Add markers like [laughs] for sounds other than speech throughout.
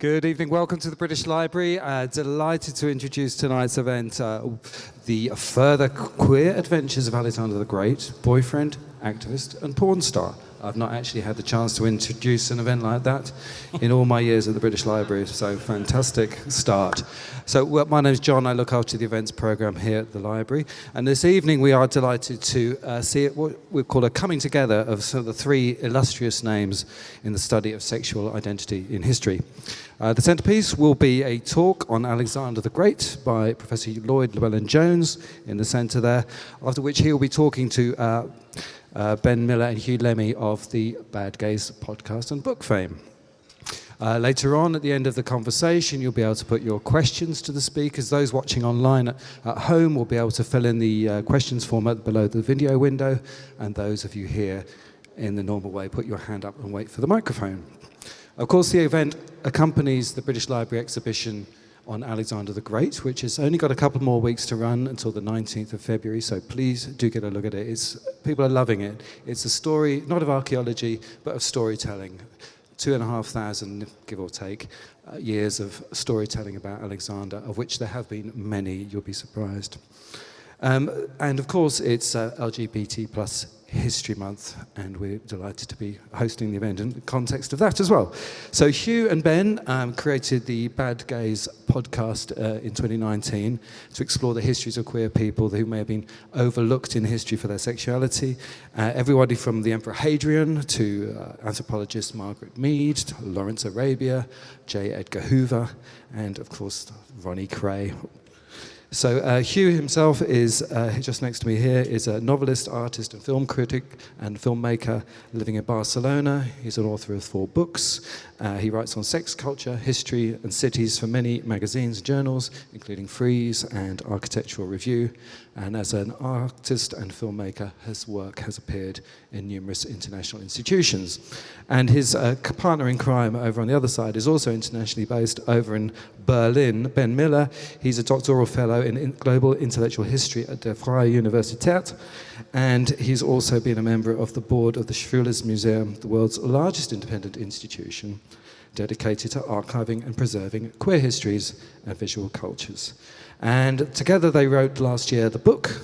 Good evening. Welcome to the British Library. Uh, delighted to introduce tonight's event, uh, the further queer adventures of Alexander the Great, boyfriend, activist, and porn star. I've not actually had the chance to introduce an event like that in all my years at the British Library, so fantastic start. So well, my name is John, I look after the events program here at the library, and this evening we are delighted to uh, see what we call a coming together of some of the three illustrious names in the study of sexual identity in history. Uh, the centerpiece will be a talk on Alexander the Great by Professor Lloyd Llewellyn Jones in the center there, after which he will be talking to uh, uh, Ben Miller and Huw Lemmey of the Bad Gays podcast and book fame. Uh, later on, at the end of the conversation, you'll be able to put your questions to the speakers. Those watching online at, at home will be able to fill in the uh, questions form below the video window, and those of you here in the normal way, put your hand up and wait for the microphone. Of course, the event accompanies the British Library exhibition on Alexander the Great, which has only got a couple more weeks to run until the 19th of February, so please do get a look at it. It's, people are loving it. It's a story, not of archaeology, but of storytelling. Two and a half thousand, give or take, uh, years of storytelling about Alexander, of which there have been many, you'll be surprised. Um, and of course, it's uh, LGBT plus History Month, and we're delighted to be hosting the event in the context of that as well. So Huw and Ben um, created the Bad Gays podcast uh, in 2019 to explore the histories of queer people who may have been overlooked in history for their sexuality. Uh, everybody from the Emperor Hadrian to uh, anthropologist Margaret Mead, Lawrence Arabia, J. Edgar Hoover, and of course Ronnie Kray, so uh, Huw himself is, uh, just next to me here, is a novelist, artist and film critic and filmmaker living in Barcelona. He's an author of four books. Uh, he writes on sex, culture, history and cities for many magazines and journals, including Frieze and Architectural Review. And as an artist and filmmaker, his work has appeared in numerous international institutions. And his uh, partner in crime over on the other side is also internationally based over in Berlin, Ben Miller. He's a doctoral fellow in global intellectual history at the Freie Universität. And he's also been a member of the board of the Schwules Museum, the world's largest independent institution dedicated to archiving and preserving queer histories and visual cultures. And together they wrote last year the book,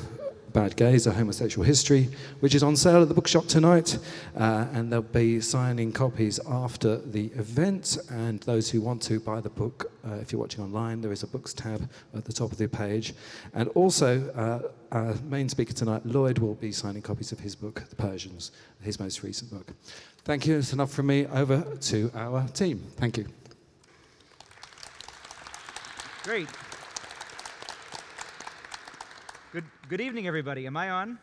Bad Gays, A Homosexual History, which is on sale at the bookshop tonight. Uh, and they'll be signing copies after the event. And those who want to buy the book, uh, if you're watching online, there is a books tab at the top of the page. And also, uh, our main speaker tonight, Lloyd, will be signing copies of his book, The Persians, his most recent book. Thank you. It's enough from me. Over to our team. Thank you. Great. Good, evening, everybody. Am I on?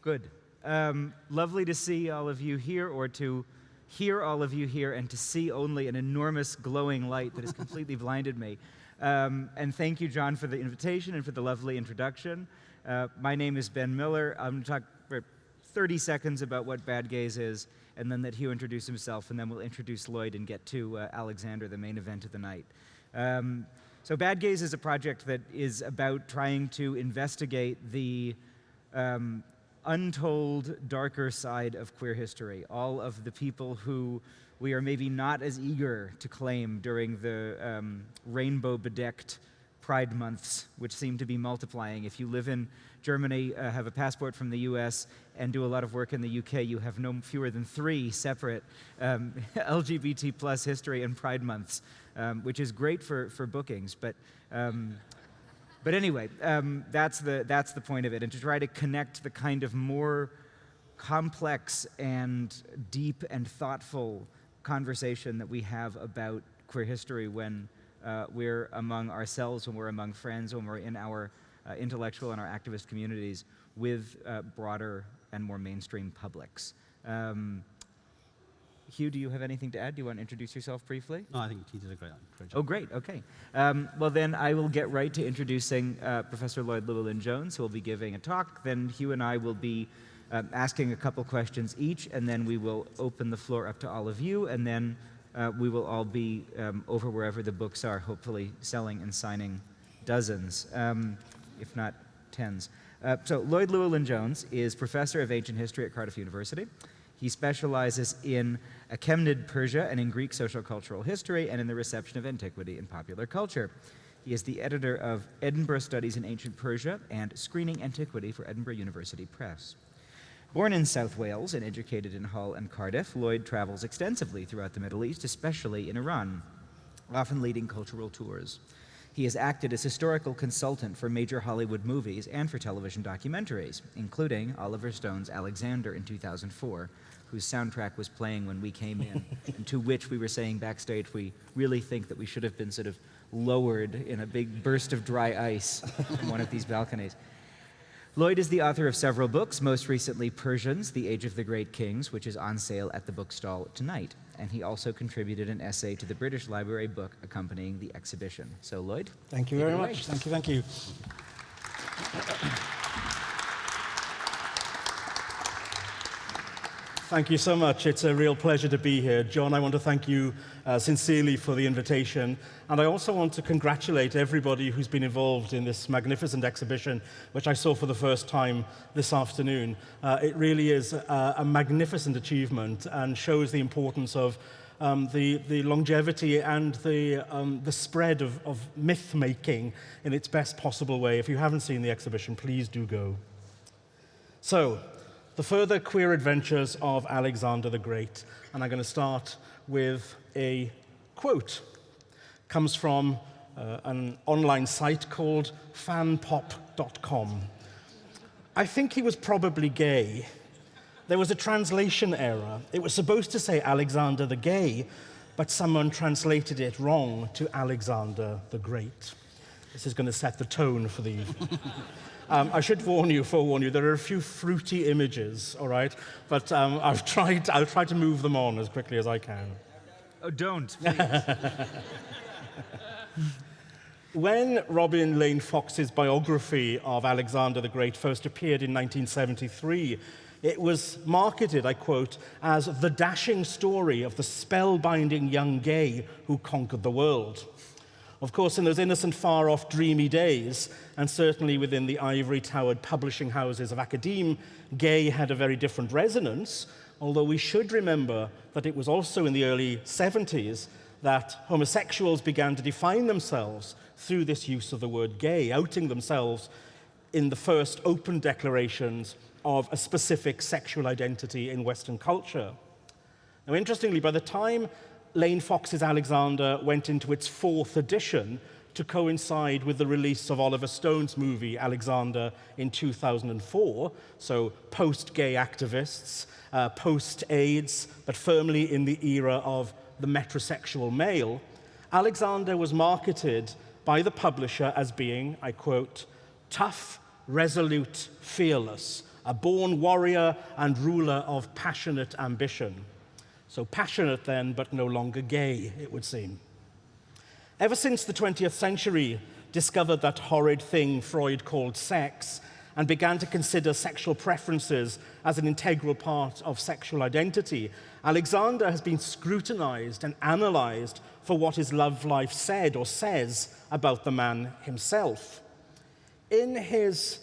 Good. Um, lovely to see all of you here, or to hear all of you here, and to see only an enormous glowing light that has completely [laughs] [laughs] blinded me. Um, and thank you, John, for the invitation and for the lovely introduction. Uh, my name is Ben Miller. I'm going to talk for 30 seconds about what Bad Gays is, and then let Huw introduce himself, and then we'll introduce Lloyd and get to uh, Alexander, the main event of the night. Um, so Bad Gays is a project that is about trying to investigate the um, untold darker side of queer history, all of the people who we are maybe not as eager to claim during the um, rainbow-bedecked Pride months, which seem to be multiplying. If you live in Germany, uh, have a passport from the US, and do a lot of work in the UK, you have no fewer than three separate um, [laughs] LGBT plus history and Pride months um, which is great for, for bookings. But, um, but anyway, um, that's, the, that's the point of it, and to try to connect the kind of more complex and deep and thoughtful conversation that we have about queer history when uh, we're among ourselves, when we're among friends, when we're in our uh, intellectual and our activist communities with uh, broader and more mainstream publics. Um, Huw, do you have anything to add? Do you want to introduce yourself briefly? No, I think he did a great, great job. Oh, great. Okay. Um, well, then I will get right to introducing uh, Professor Lloyd Llewellyn Jones, who will be giving a talk. Then Huw and I will be um, asking a couple questions each, and then we will open the floor up to all of you, and then uh, we will all be um, over wherever the books are, hopefully selling and signing dozens, um, if not tens. Uh, so Lloyd Llewellyn Jones is professor of ancient history at Cardiff University. He specializes in Achaemenid Persia and in Greek social cultural history and in the reception of antiquity in popular culture. He is the editor of Edinburgh Studies in Ancient Persia and Screening Antiquity for Edinburgh University Press. Born in South Wales and educated in Hull and Cardiff, Lloyd travels extensively throughout the Middle East, especially in Iran, often leading cultural tours. He has acted as historical consultant for major Hollywood movies and for television documentaries, including Oliver Stone's Alexander in 2004, whose soundtrack was playing when we came in, [laughs] and to which we were saying backstage we really think that we should have been sort of lowered in a big burst of dry ice from one of these balconies. Lloyd is the author of several books, most recently Persians, The Age of the Great Kings, which is on sale at the bookstall tonight. And he also contributed an essay to the British Library book accompanying the exhibition. So, Lloyd? Thank you very much. Thank you, thank you. Thank you so much. It's a real pleasure to be here. John, I want to thank you uh, sincerely for the invitation. And I also want to congratulate everybody who's been involved in this magnificent exhibition, which I saw for the first time this afternoon. Uh, it really is a, a, magnificent achievement and shows the importance of um, the, the longevity and the, um, the spread of, of myth making in its best possible way. If you haven't seen the exhibition, please do go. So, the further queer adventures of Alexander the Great. And I'm going to start with a quote. comes from uh, an online site called fanpop.com. I think he was probably gay. There was a translation error. It was supposed to say Alexander the Gay, but someone translated it wrong to Alexander the Great. This is going to set the tone for the evening. [laughs] Um, I should warn you, forewarn you, there are a few fruity images, all right? But um, I've tried, I'll try to move them on as quickly as I can. Oh, don't, [laughs] when Robin Lane Fox's biography of Alexander the Great first appeared in 1973, it was marketed, I quote, as the dashing story of the spellbinding young gay who conquered the world. Of course, in those innocent, far-off, dreamy days, and certainly within the ivory-towered publishing houses of academe, gay had a very different resonance, although we should remember that it was also in the early 70s that homosexuals began to define themselves through this use of the word gay, outing themselves in the first open declarations of a specific sexual identity in Western culture. Now, interestingly, by the time Lane Fox's Alexander went into its fourth edition to coincide with the release of Oliver Stone's movie Alexander in 2004, so post-gay activists, uh, post-AIDS, but firmly in the era of the metrosexual male, Alexander was marketed by the publisher as being, I quote, tough, resolute, fearless, a born warrior and ruler of passionate ambition. So passionate then, but no longer gay, it would seem. Ever since the 20th century discovered that horrid thing Freud called sex and began to consider sexual preferences as an integral part of sexual identity, Alexander has been scrutinized and analyzed for what his love life said or says about the man himself. In his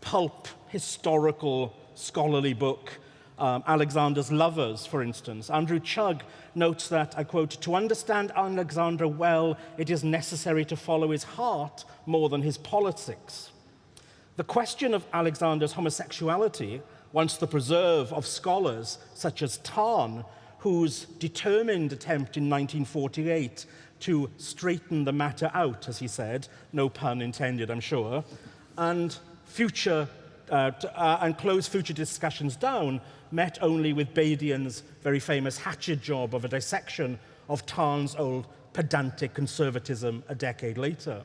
pulp historical scholarly book, um, Alexander's lovers, for instance. Andrew Chugg notes that, I quote, to understand Alexander well, it is necessary to follow his heart more than his politics. The question of Alexander's homosexuality, once the preserve of scholars such as Tarn, whose determined attempt in 1948 to straighten the matter out, as he said, no pun intended, I'm sure, and future uh, uh, and close future discussions down met only with Badian's very famous hatchet job of a dissection of Tarn's old pedantic conservatism a decade later.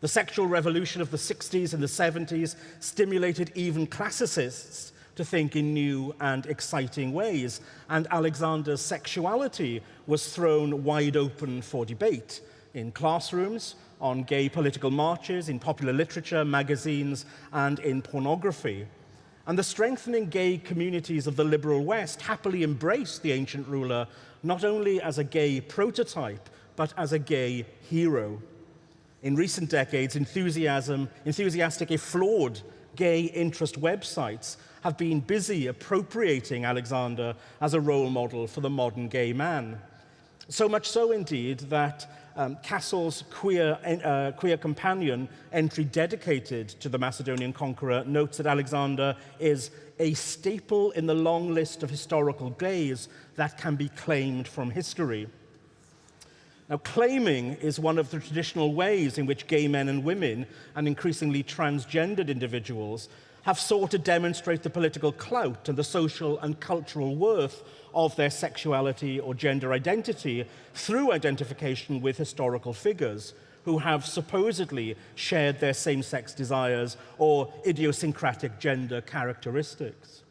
The sexual revolution of the 60s and the 70s stimulated even classicists to think in new and exciting ways, and Alexander's sexuality was thrown wide open for debate in classrooms, on gay political marches, in popular literature, magazines, and in pornography. And the strengthening gay communities of the liberal West happily embraced the ancient ruler not only as a gay prototype, but as a gay hero. In recent decades, enthusiasm, enthusiastic if flawed gay interest websites have been busy appropriating Alexander as a role model for the modern gay man. So much so, indeed, that um, Cassell's queer, uh, queer companion entry dedicated to the Macedonian conqueror notes that Alexander is a staple in the long list of historical gays that can be claimed from history. Now, claiming is one of the traditional ways in which gay men and women, and increasingly transgendered individuals, have sought to demonstrate the political clout and the social and cultural worth of their sexuality or gender identity through identification with historical figures who have supposedly shared their same-sex desires or idiosyncratic gender characteristics.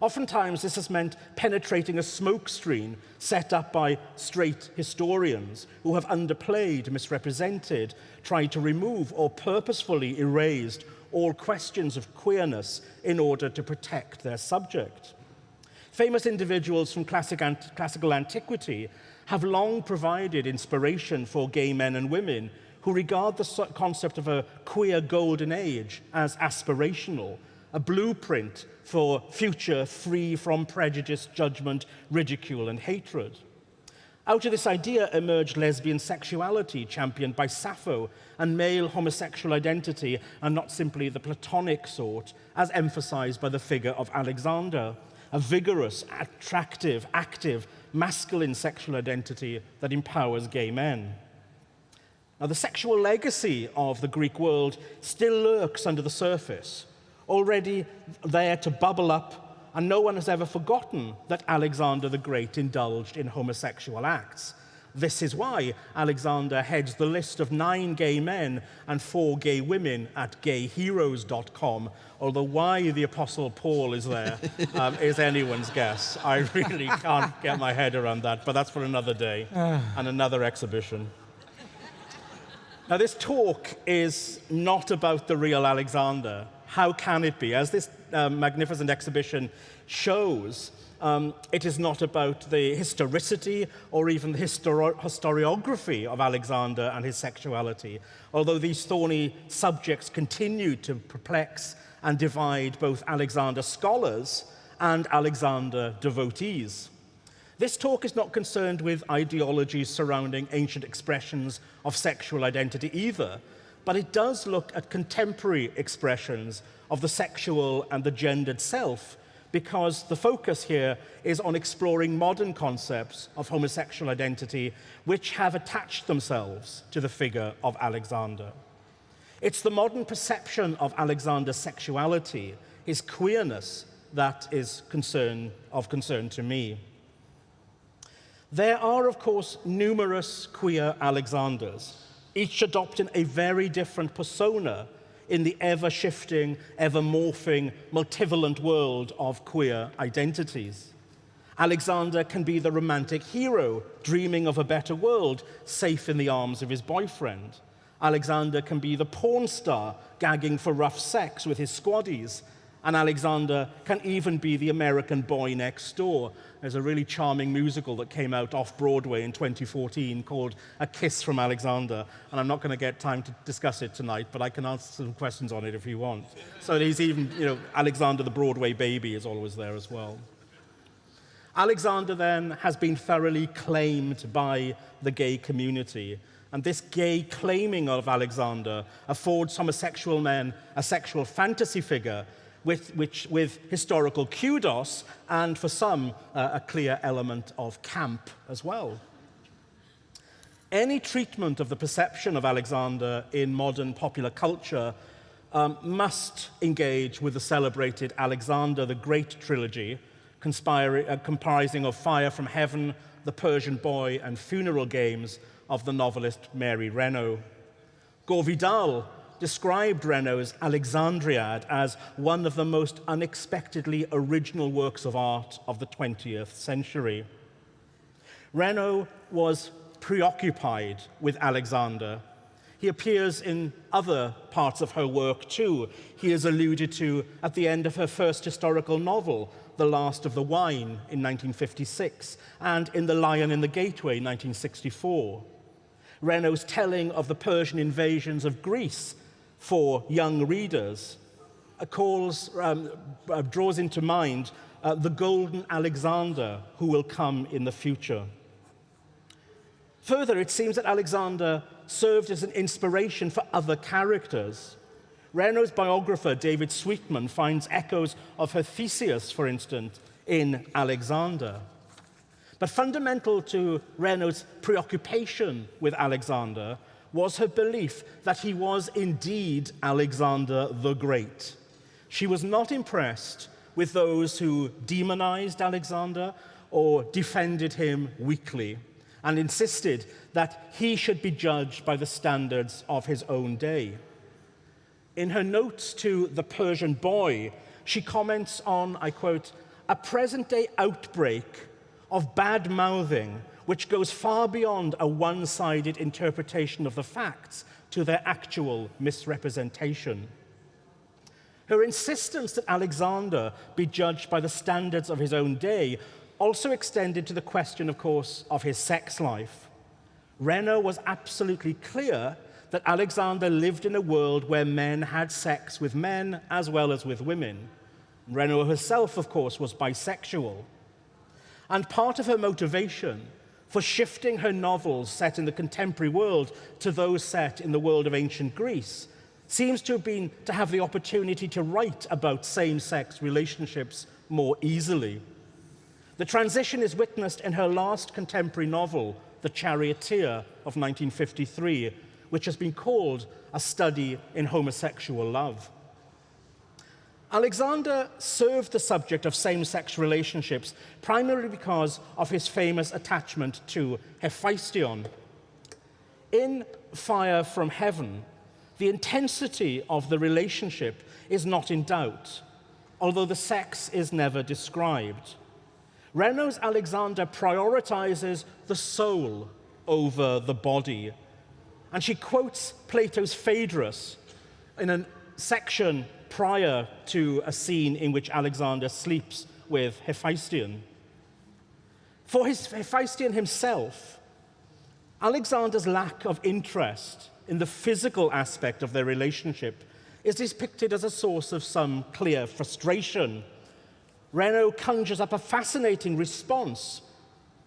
Oftentimes, this has meant penetrating a smokescreen set up by straight historians who have underplayed, misrepresented, tried to remove, or purposefully erased all questions of queerness in order to protect their subject. Famous individuals from classic ant classical antiquity have long provided inspiration for gay men and women who regard the concept of a queer golden age as aspirational, a blueprint for future free from prejudice, judgment, ridicule, and hatred. Out of this idea emerged lesbian sexuality, championed by Sappho, and male homosexual identity, and not simply the platonic sort, as emphasized by the figure of Alexander a vigorous, attractive, active, masculine sexual identity that empowers gay men. Now, the sexual legacy of the Greek world still lurks under the surface, already there to bubble up, and no one has ever forgotten that Alexander the Great indulged in homosexual acts. This is why Alexander heads the list of nine gay men and four gay women at gayheroes.com, although why the Apostle Paul is there [laughs] um, is anyone's guess. I really can't get my head around that, but that's for another day [sighs] and another exhibition. Now, this talk is not about the real Alexander. How can it be? As this um, magnificent exhibition shows, um, it is not about the historicity or even the histori historiography of Alexander and his sexuality, although these thorny subjects continue to perplex and divide both Alexander scholars and Alexander devotees. This talk is not concerned with ideologies surrounding ancient expressions of sexual identity either, but it does look at contemporary expressions of the sexual and the gendered self because the focus here is on exploring modern concepts of homosexual identity which have attached themselves to the figure of Alexander. It's the modern perception of Alexander's sexuality, his queerness, that is concern, of concern to me. There are, of course, numerous queer Alexanders, each adopting a very different persona in the ever shifting, ever morphing, multivalent world of queer identities. Alexander can be the romantic hero, dreaming of a better world, safe in the arms of his boyfriend. Alexander can be the porn star, gagging for rough sex with his squaddies, and Alexander can even be the American boy next door. There's a really charming musical that came out off Broadway in 2014 called A Kiss from Alexander. And I'm not going to get time to discuss it tonight, but I can answer some questions on it if you want. So he's even, you know, Alexander the Broadway baby is always there as well. Alexander then has been thoroughly claimed by the gay community. And this gay claiming of Alexander affords homosexual men a sexual fantasy figure with, which, with historical kudos and for some uh, a clear element of camp as well. Any treatment of the perception of Alexander in modern popular culture um, must engage with the celebrated Alexander the Great trilogy, uh, comprising of Fire from Heaven, The Persian Boy, and Funeral Games of the novelist Mary Renault. Gore Vidal described Renault's Alexandriad as one of the most unexpectedly original works of art of the 20th century. Renault was preoccupied with Alexander. He appears in other parts of her work too. He is alluded to at the end of her first historical novel, The Last of the Wine, in 1956, and in The Lion in the Gateway, 1964. Renault's telling of the Persian invasions of Greece for young readers calls, um, uh, draws into mind uh, the golden Alexander who will come in the future. Further, it seems that Alexander served as an inspiration for other characters. Renault's biographer, David Sweetman, finds echoes of her Theseus, for instance, in Alexander. But fundamental to Renault's preoccupation with Alexander was her belief that he was indeed Alexander the Great. She was not impressed with those who demonized Alexander or defended him weakly and insisted that he should be judged by the standards of his own day. In her notes to The Persian Boy, she comments on, I quote, a present day outbreak of bad mouthing which goes far beyond a one sided interpretation of the facts to their actual misrepresentation. Her insistence that Alexander be judged by the standards of his own day also extended to the question, of course, of his sex life. Renault was absolutely clear that Alexander lived in a world where men had sex with men as well as with women. Renault herself, of course, was bisexual. And part of her motivation for shifting her novels set in the contemporary world to those set in the world of ancient Greece seems to have been to have the opportunity to write about same-sex relationships more easily. The transition is witnessed in her last contemporary novel, The Charioteer of 1953, which has been called a study in homosexual love. Alexander served the subject of same-sex relationships primarily because of his famous attachment to Hephaestion. In Fire from Heaven, the intensity of the relationship is not in doubt, although the sex is never described. Renault's Alexander prioritizes the soul over the body, and she quotes Plato's Phaedrus in a section prior to a scene in which Alexander sleeps with Hephaestion. For his, Hephaestion himself, Alexander's lack of interest in the physical aspect of their relationship is depicted as a source of some clear frustration. Renault conjures up a fascinating response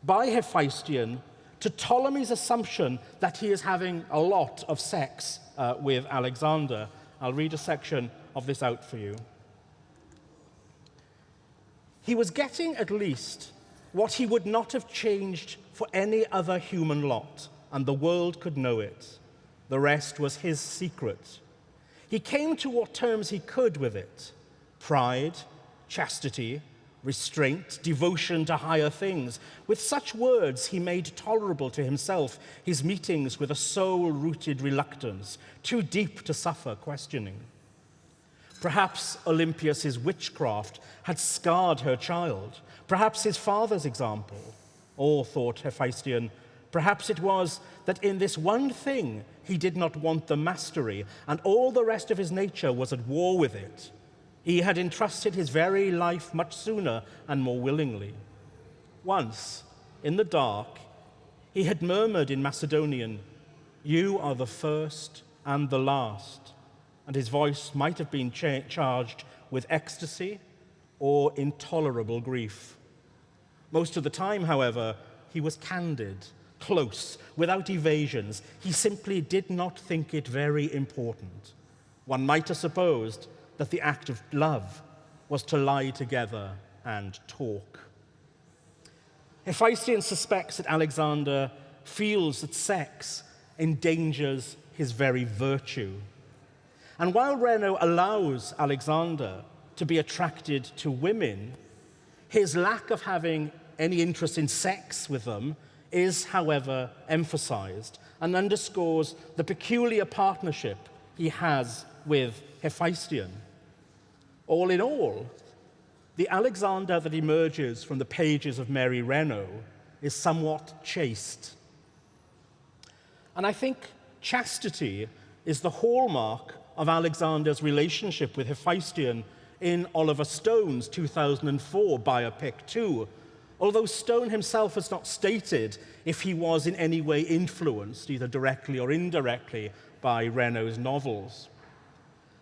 by Hephaestion to Ptolemy's assumption that he is having a lot of sex uh, with Alexander. I'll read a section of this out for you. He was getting at least what he would not have changed for any other human lot, and the world could know it. The rest was his secret. He came to what terms he could with it pride, chastity, restraint, devotion to higher things. With such words, he made tolerable to himself his meetings with a soul rooted reluctance, too deep to suffer questioning. Perhaps Olympias's witchcraft had scarred her child. Perhaps his father's example. Or, thought Hephaestion, perhaps it was that in this one thing he did not want the mastery, and all the rest of his nature was at war with it. He had entrusted his very life much sooner and more willingly. Once, in the dark, he had murmured in Macedonian, You are the first and the last and his voice might have been cha charged with ecstasy or intolerable grief. Most of the time, however, he was candid, close, without evasions. He simply did not think it very important. One might have supposed that the act of love was to lie together and talk. Hephaestion suspects that Alexander feels that sex endangers his very virtue. And while Renault allows Alexander to be attracted to women, his lack of having any interest in sex with them is, however, emphasized and underscores the peculiar partnership he has with Hephaestion. All in all, the Alexander that emerges from the pages of Mary Renault is somewhat chaste. And I think chastity is the hallmark of Alexander's relationship with Hephaestion in Oliver Stone's 2004 biopic too, although Stone himself has not stated if he was in any way influenced, either directly or indirectly, by Renault's novels.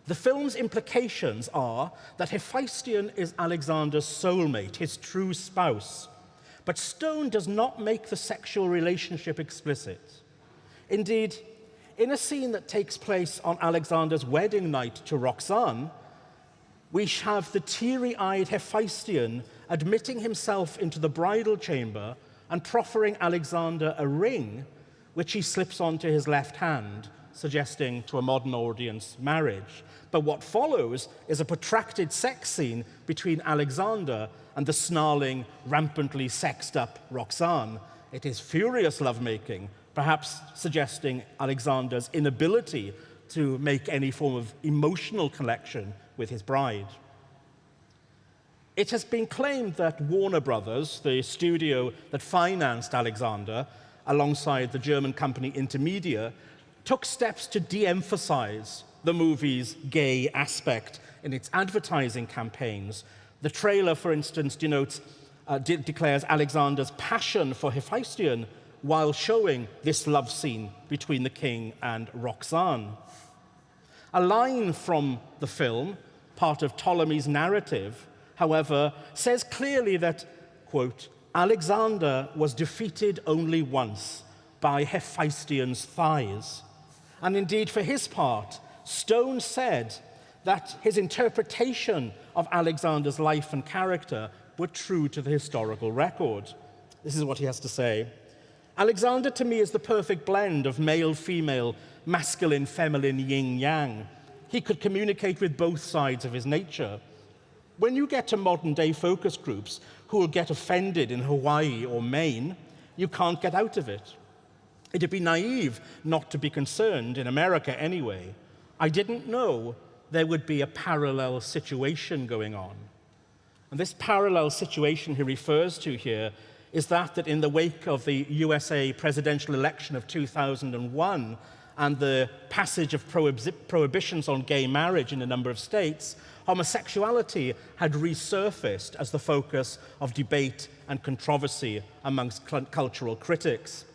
The film's implications are that Hephaestion is Alexander's soulmate, his true spouse. But Stone does not make the sexual relationship explicit. Indeed, in a scene that takes place on Alexander's wedding night to Roxanne, we have the teary eyed Hephaestion admitting himself into the bridal chamber and proffering Alexander a ring, which he slips onto his left hand, suggesting to a modern audience marriage. But what follows is a protracted sex scene between Alexander and the snarling, rampantly sexed up Roxanne. It is furious lovemaking, perhaps suggesting Alexander's inability to make any form of emotional connection with his bride. It has been claimed that Warner Brothers, the studio that financed Alexander, alongside the German company Intermedia, took steps to de emphasize the movie's gay aspect in its advertising campaigns. The trailer, for instance, denotes, uh, de declares Alexander's passion for Hephaestion while showing this love scene between the king and Roxanne. A line from the film, part of Ptolemy's narrative, however, says clearly that, quote, Alexander was defeated only once by Hephaestion's thighs. And indeed, for his part, Stone said that his interpretation of Alexander's life and character were true to the historical record. This is what he has to say. Alexander to me is the perfect blend of male, female, masculine, feminine, yin, yang. He could communicate with both sides of his nature. When you get to modern day focus groups who will get offended in Hawaii or Maine, you can't get out of it. It'd be naive not to be concerned, in America anyway. I didn't know there would be a parallel situation going on. And this parallel situation he refers to here is that that in the wake of the USA presidential election of 2001 and the passage of prohibitions on gay marriage in a number of states, homosexuality had resurfaced as the focus of debate and controversy amongst cultural critics.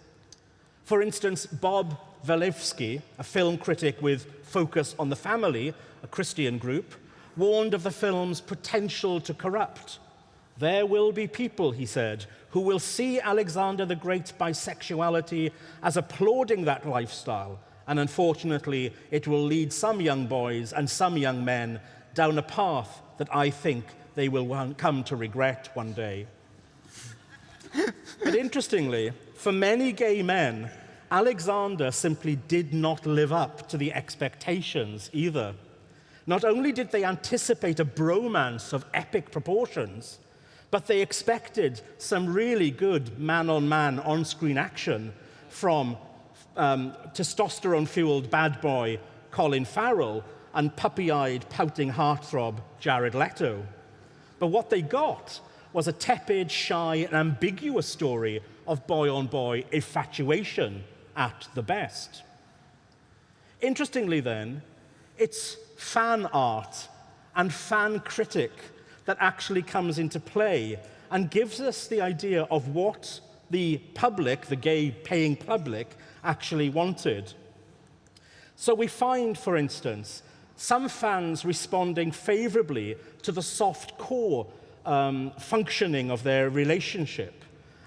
For instance, Bob Waliszewski, a film critic with Focus on the Family, a Christian group, warned of the film's potential to corrupt. There will be people, he said, who will see Alexander the Great's bisexuality as applauding that lifestyle and unfortunately, it will lead some young boys and some young men down a path that I think they will come to regret one day. but interestingly, for many gay men, Alexander simply did not live up to the expectations either. Not only did they anticipate a bromance of epic proportions, but they expected some really good man on man on screen action from um, testosterone fueled bad boy Colin Farrell and puppy eyed, pouting heartthrob Jared Leto. But what they got was a tepid, shy, and ambiguous story of boy on boy infatuation at the best. Interestingly, then, it's fan art and fan critic that actually comes into play and gives us the idea of what the public, the gay paying public, actually wanted. So we find, for instance, some fans responding favorably to the soft core um, functioning of their relationship.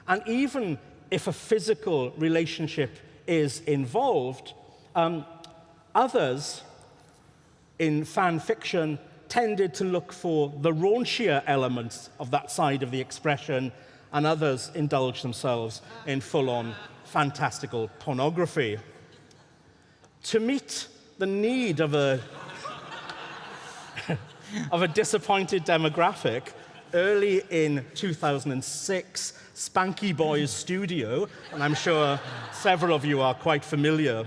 And even if a physical relationship is involved, um, others in fan fiction tended to look for the raunchier elements of that side of the expression, and others indulge themselves in full on fantastical pornography. To meet the need of a, [laughs] of a disappointed demographic, early in 2006, Spanky Boys Studio, and I'm sure several of you are quite familiar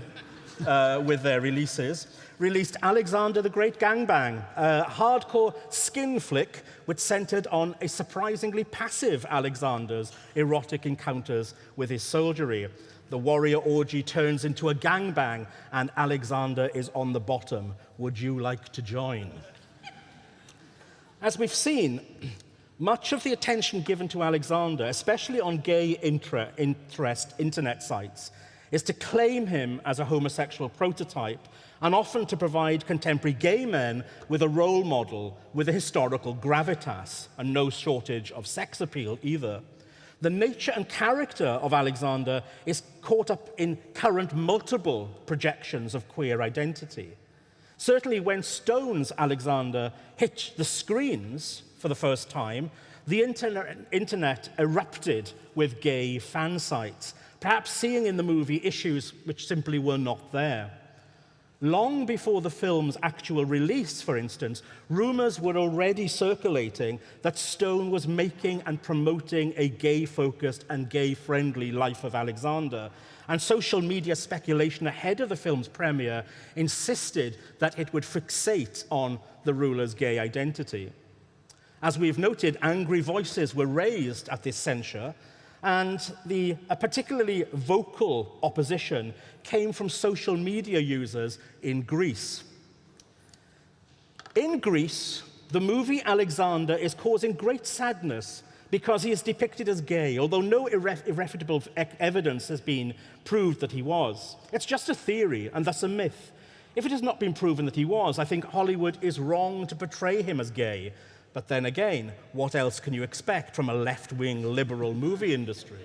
uh, with their releases, released Alexander the Great Gangbang, a hardcore skin flick which centered on a surprisingly passive Alexander's erotic encounters with his soldiery. The warrior orgy turns into a gangbang, and Alexander is on the bottom. Would you like to join? As we've seen, much of the attention given to Alexander, especially on gay intra interest internet sites, is to claim him as a homosexual prototype and often to provide contemporary gay men with a role model with a historical gravitas and no shortage of sex appeal either. The nature and character of Alexander is caught up in current multiple projections of queer identity. Certainly when Stone's Alexander hit the screens for the first time, the internet, internet erupted with gay fan sites, perhaps seeing in the movie issues which simply were not there. Long before the film's actual release, for instance, rumors were already circulating that Stone was making and promoting a gay-focused and gay-friendly life of Alexander. And social media speculation ahead of the film's premiere insisted that it would fixate on the ruler's gay identity. As we've noted, angry voices were raised at this censure, and the, a particularly vocal opposition came from social media users in Greece. In Greece, the movie Alexander is causing great sadness because he is depicted as gay, although no irref irrefutable evidence has been proved that he was. It's just a theory and thus a myth. If it has not been proven that he was, I think Hollywood is wrong to portray him as gay, but then again, what else can you expect from a left-wing liberal movie industry?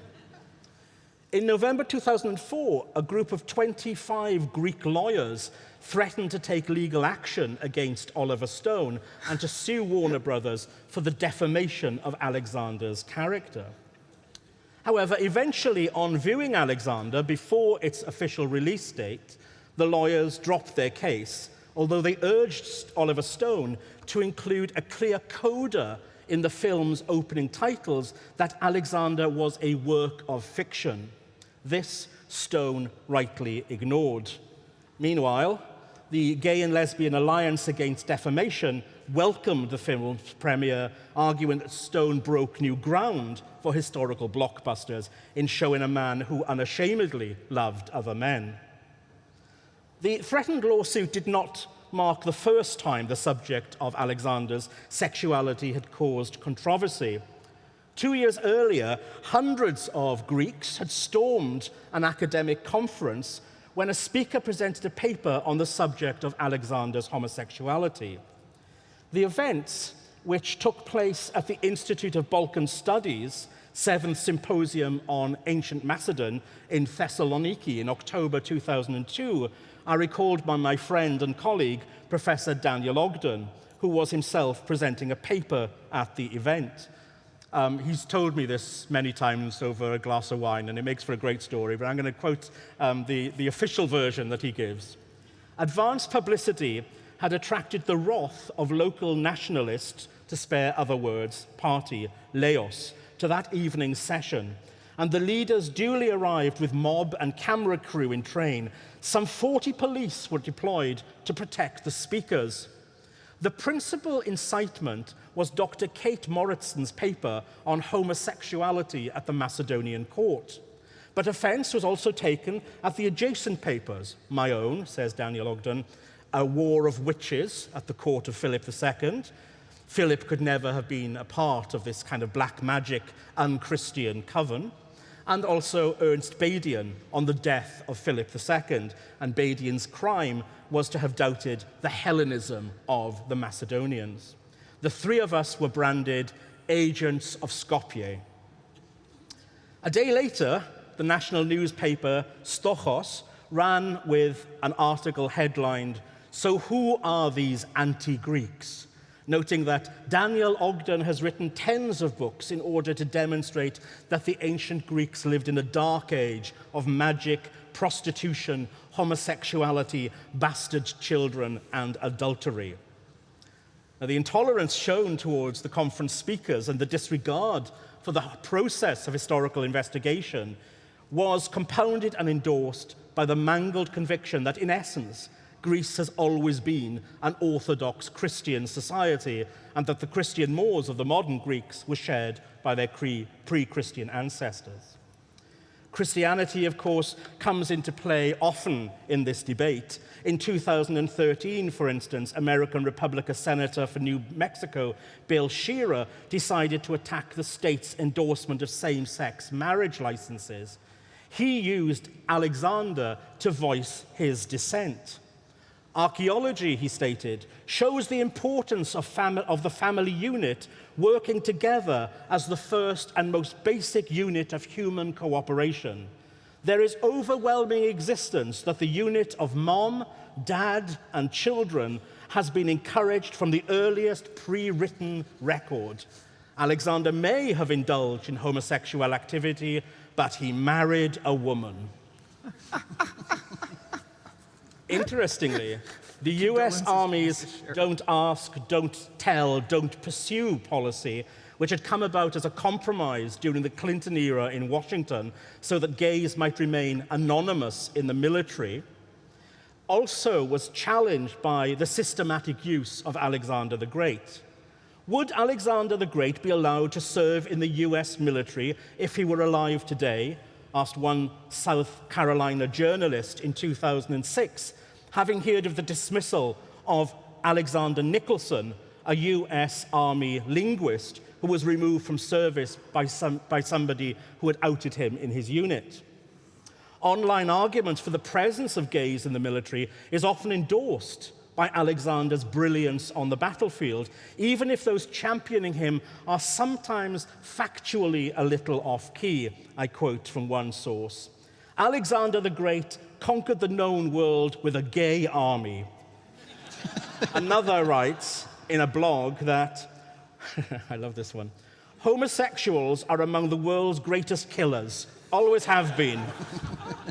In November 2004, a group of 25 Greek lawyers threatened to take legal action against Oliver Stone and to sue Warner Brothers for the defamation of Alexander's character. However, eventually, on viewing Alexander before its official release date, the lawyers dropped their case although they urged Oliver Stone to include a clear coda in the film's opening titles that Alexander was a work of fiction. This Stone rightly ignored. Meanwhile, the Gay and Lesbian Alliance Against Defamation welcomed the film's premiere, arguing that Stone broke new ground for historical blockbusters in showing a man who unashamedly loved other men. The threatened lawsuit did not mark the first time the subject of Alexander's sexuality had caused controversy. Two years earlier, hundreds of Greeks had stormed an academic conference when a speaker presented a paper on the subject of Alexander's homosexuality. The events, which took place at the Institute of Balkan Studies, seventh symposium on ancient Macedon in Thessaloniki in October 2002, are recalled by my friend and colleague, Professor Daniel Ogden, who was himself presenting a paper at the event. Um, he's told me this many times over a glass of wine, and it makes for a great story, but I'm going to quote um, the, the official version that he gives. Advanced publicity had attracted the wrath of local nationalists, to spare other words, party, Laos, to that evening's session, and the leaders duly arrived with mob and camera crew in train. Some 40 police were deployed to protect the speakers. The principal incitement was Dr. Kate Morrison's paper on homosexuality at the Macedonian court. But offense was also taken at the adjacent papers, my own, says Daniel Ogden, A War of Witches at the court of Philip II. Philip could never have been a part of this kind of black magic, unchristian coven and also Ernst Badian on the death of Philip II. And Badian's crime was to have doubted the Hellenism of the Macedonians. The three of us were branded agents of Skopje. A day later, the national newspaper Stochos ran with an article headlined, So who are these anti-Greeks? Noting that Daniel Ogden has written tens of books in order to demonstrate that the ancient Greeks lived in a dark age of magic, prostitution, homosexuality, bastard children, and adultery. Now, the intolerance shown towards the conference speakers and the disregard for the process of historical investigation was compounded and endorsed by the mangled conviction that, in essence, Greece has always been an Orthodox Christian society and that the Christian mores of the modern Greeks were shared by their pre-Christian ancestors. Christianity, of course, comes into play often in this debate. In 2013, for instance, American Republican Senator for New Mexico, Bill Sharer, decided to attack the state's endorsement of same-sex marriage licenses He used Alexander to voice his dissent. Archaeology, he stated, shows the importance of, of, the family unit working together as the first and most basic unit of human cooperation. There is overwhelming existence that the unit of mom, dad, and children has been encouraged from the earliest pre-written record. Alexander may have indulged in homosexual activity, but he married a woman. [laughs] Interestingly, [laughs] the US Army's don't ask, don't tell, don't pursue policy, which had come about as a compromise during the Clinton era in Washington so that gays might remain anonymous in the military, also was challenged by the systematic use of Alexander the Great. Would Alexander the Great be allowed to serve in the US military if he were alive today? Asked one South Carolina journalist in 2006, having heard of the dismissal of Alexander Nicholson, a US Army linguist who was removed from service by, some, by somebody who had outed him in his unit. Online arguments for the presence of gays in the military is often endorsed by Alexander's brilliance on the battlefield, even if those championing him are sometimes factually a little off key. I quote from one source Alexander the Great conquered the known world with a gay army. [laughs] Another writes in a blog that, [laughs] I love this one, homosexuals are among the world's greatest killers, always have been.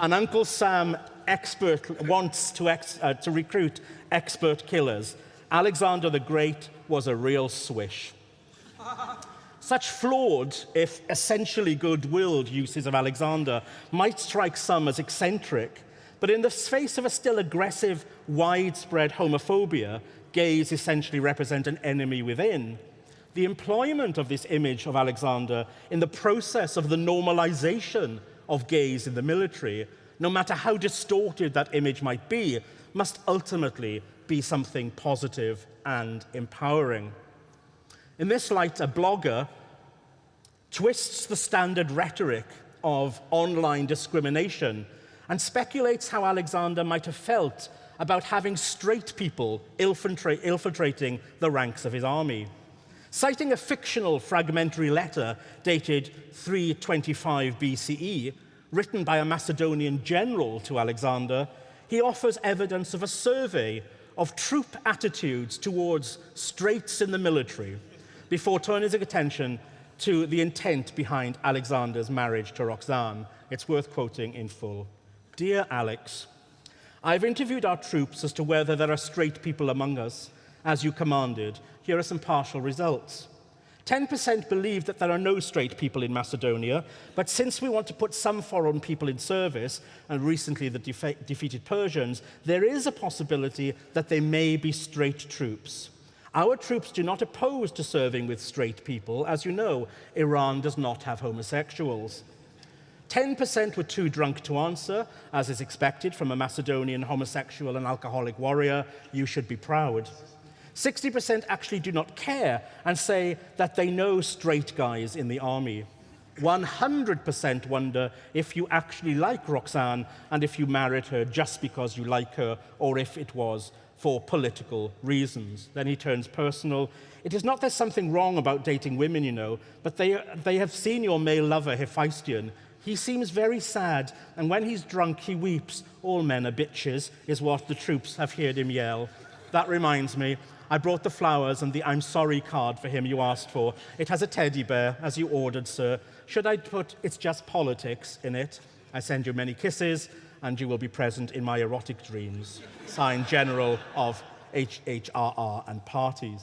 and Uncle Sam expert wants to, ex, uh, to recruit expert killers. Alexander the Great was a real swish. Such flawed, if essentially good-willed uses of Alexander might strike some as eccentric, but in the face of a still aggressive, widespread homophobia, gays essentially represent an enemy within. The employment of this image of Alexander in the process of the normalization of gays in the military, no matter how distorted that image might be, must ultimately be something positive and empowering. In this light, a blogger twists the standard rhetoric of online discrimination and speculates how Alexander might have felt about having straight people infiltrating the ranks of his army. Citing a fictional fragmentary letter dated 325 BCE, written by a Macedonian general to Alexander, he offers evidence of a survey of troop attitudes towards straights in the military before turning his attention to the intent behind Alexander's marriage to Roxanne. It's worth quoting in full. Dear Alex, I've interviewed our troops as to whether there are straight people among us, as you commanded. Here are some partial results. 10% believe that there are no straight people in Macedonia, but since we want to put some foreign people in service, and recently the defe defeated Persians, there is a possibility that they may be straight troops. Our troops do not oppose to serving with straight people. As you know, Iran does not have homosexuals. 10% were too drunk to answer, as is expected from a Macedonian homosexual and alcoholic warrior. You should be proud. 60% actually do not care and say that they know straight guys in the army. 100% wonder if you actually like Roxanne and if you married her just because you like her or if it was for political reasons. Then he turns personal. It is not there's something wrong about dating women, you know, but they, they have seen your male lover, Hephaestion. He seems very sad, and when he's drunk, he weeps. All men are bitches, is what the troops have heard him yell. That reminds me, I brought the flowers and the I'm sorry card for him you asked for. It has a teddy bear, as you ordered, sir. Should I put it's just politics in it? I send you many kisses, and you will be present in my erotic dreams. Signed General of HHRR and Parties.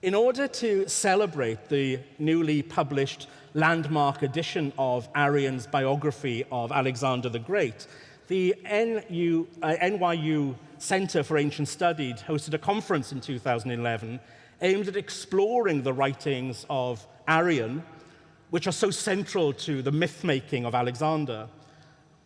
In order to celebrate the newly published landmark edition of Arrian's biography of Alexander the Great, the NU, uh, NYU Center for Ancient Studies hosted a conference in 2011 aimed at exploring the writings of Arrian, which are so central to the myth-making of Alexander.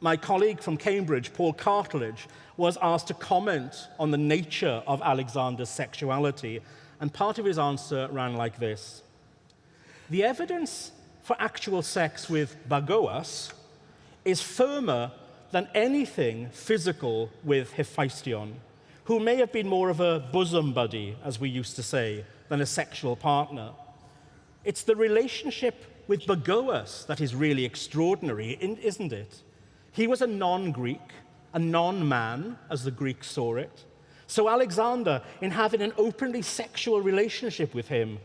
My colleague from Cambridge, Paul Cartledge, was asked to comment on the nature of Alexander's sexuality, and part of his answer ran like this. The evidence for actual sex with Bagoas is firmer than anything physical with Hephaestion, who may have been more of a bosom buddy, as we used to say, than a sexual partner. It's the relationship with Bagoas that is really extraordinary, isn't it? He was a non Greek, a non man, as the Greeks saw it. So Alexander, in having an openly sexual relationship with him,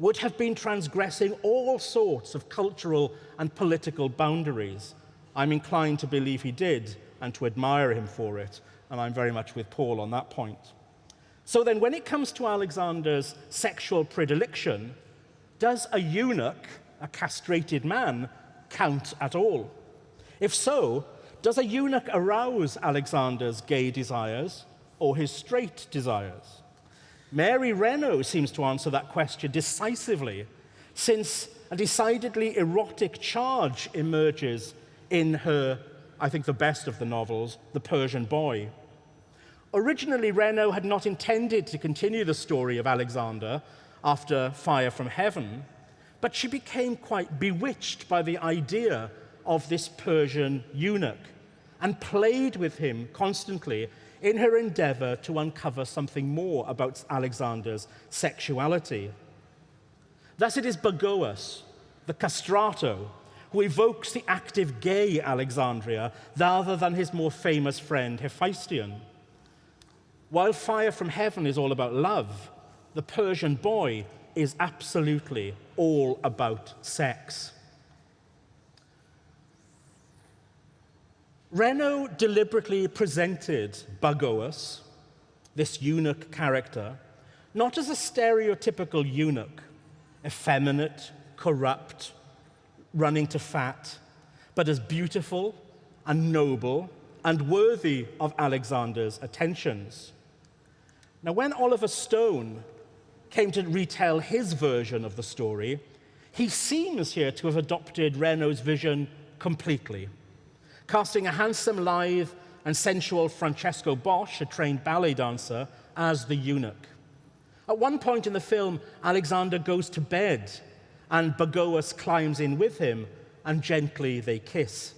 would have been transgressing all sorts of cultural and political boundaries. I'm inclined to believe he did and to admire him for it, and I'm very much with Paul on that point. So then, when it comes to Alexander's sexual predilection, does a eunuch, a castrated man, count at all? If so, does a eunuch arouse Alexander's gay desires or his straight desires? Mary Renault seems to answer that question decisively, since a decidedly erotic charge emerges in her, I think, the best of the novels, The Persian Boy. Originally, Renault had not intended to continue the story of Alexander after Fire from Heaven, but she became quite bewitched by the idea of this Persian eunuch and played with him constantly in her endeavor to uncover something more about Alexander's sexuality. Thus, it is Bagoas, the castrato, who evokes the active gay Alexandria rather than his more famous friend Hephaestion. While Fire from Heaven is all about love, the Persian boy is absolutely all about sex. Renault deliberately presented Bagoas, this eunuch character, not as a stereotypical eunuch, effeminate, corrupt, running to fat, but as beautiful and noble and worthy of Alexander's attentions. Now, when Oliver Stone came to retell his version of the story, he seems here to have adopted Renault's vision completely casting a handsome, lithe, and sensual Francisco Bosch, a trained ballet dancer, as the eunuch. At one point in the film, Alexander goes to bed, and Bagoas climbs in with him, and gently they kiss.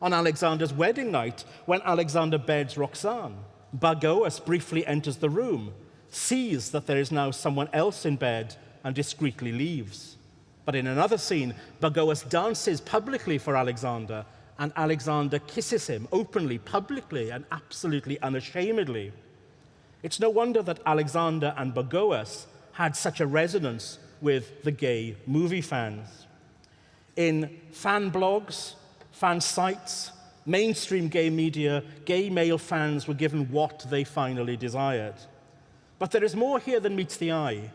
On Alexander's wedding night, when Alexander beds Roxane, Bagoas briefly enters the room, sees that there is now someone else in bed, and discreetly leaves. But in another scene, Bagoas dances publicly for Alexander and Alexander kisses him openly, publicly, and absolutely unashamedly. It's no wonder that Alexander and Bagoas had such a resonance with the gay movie fans. In fan blogs, fan sites, mainstream gay media, gay male fans were given what they finally desired. But there is more here than meets the eye.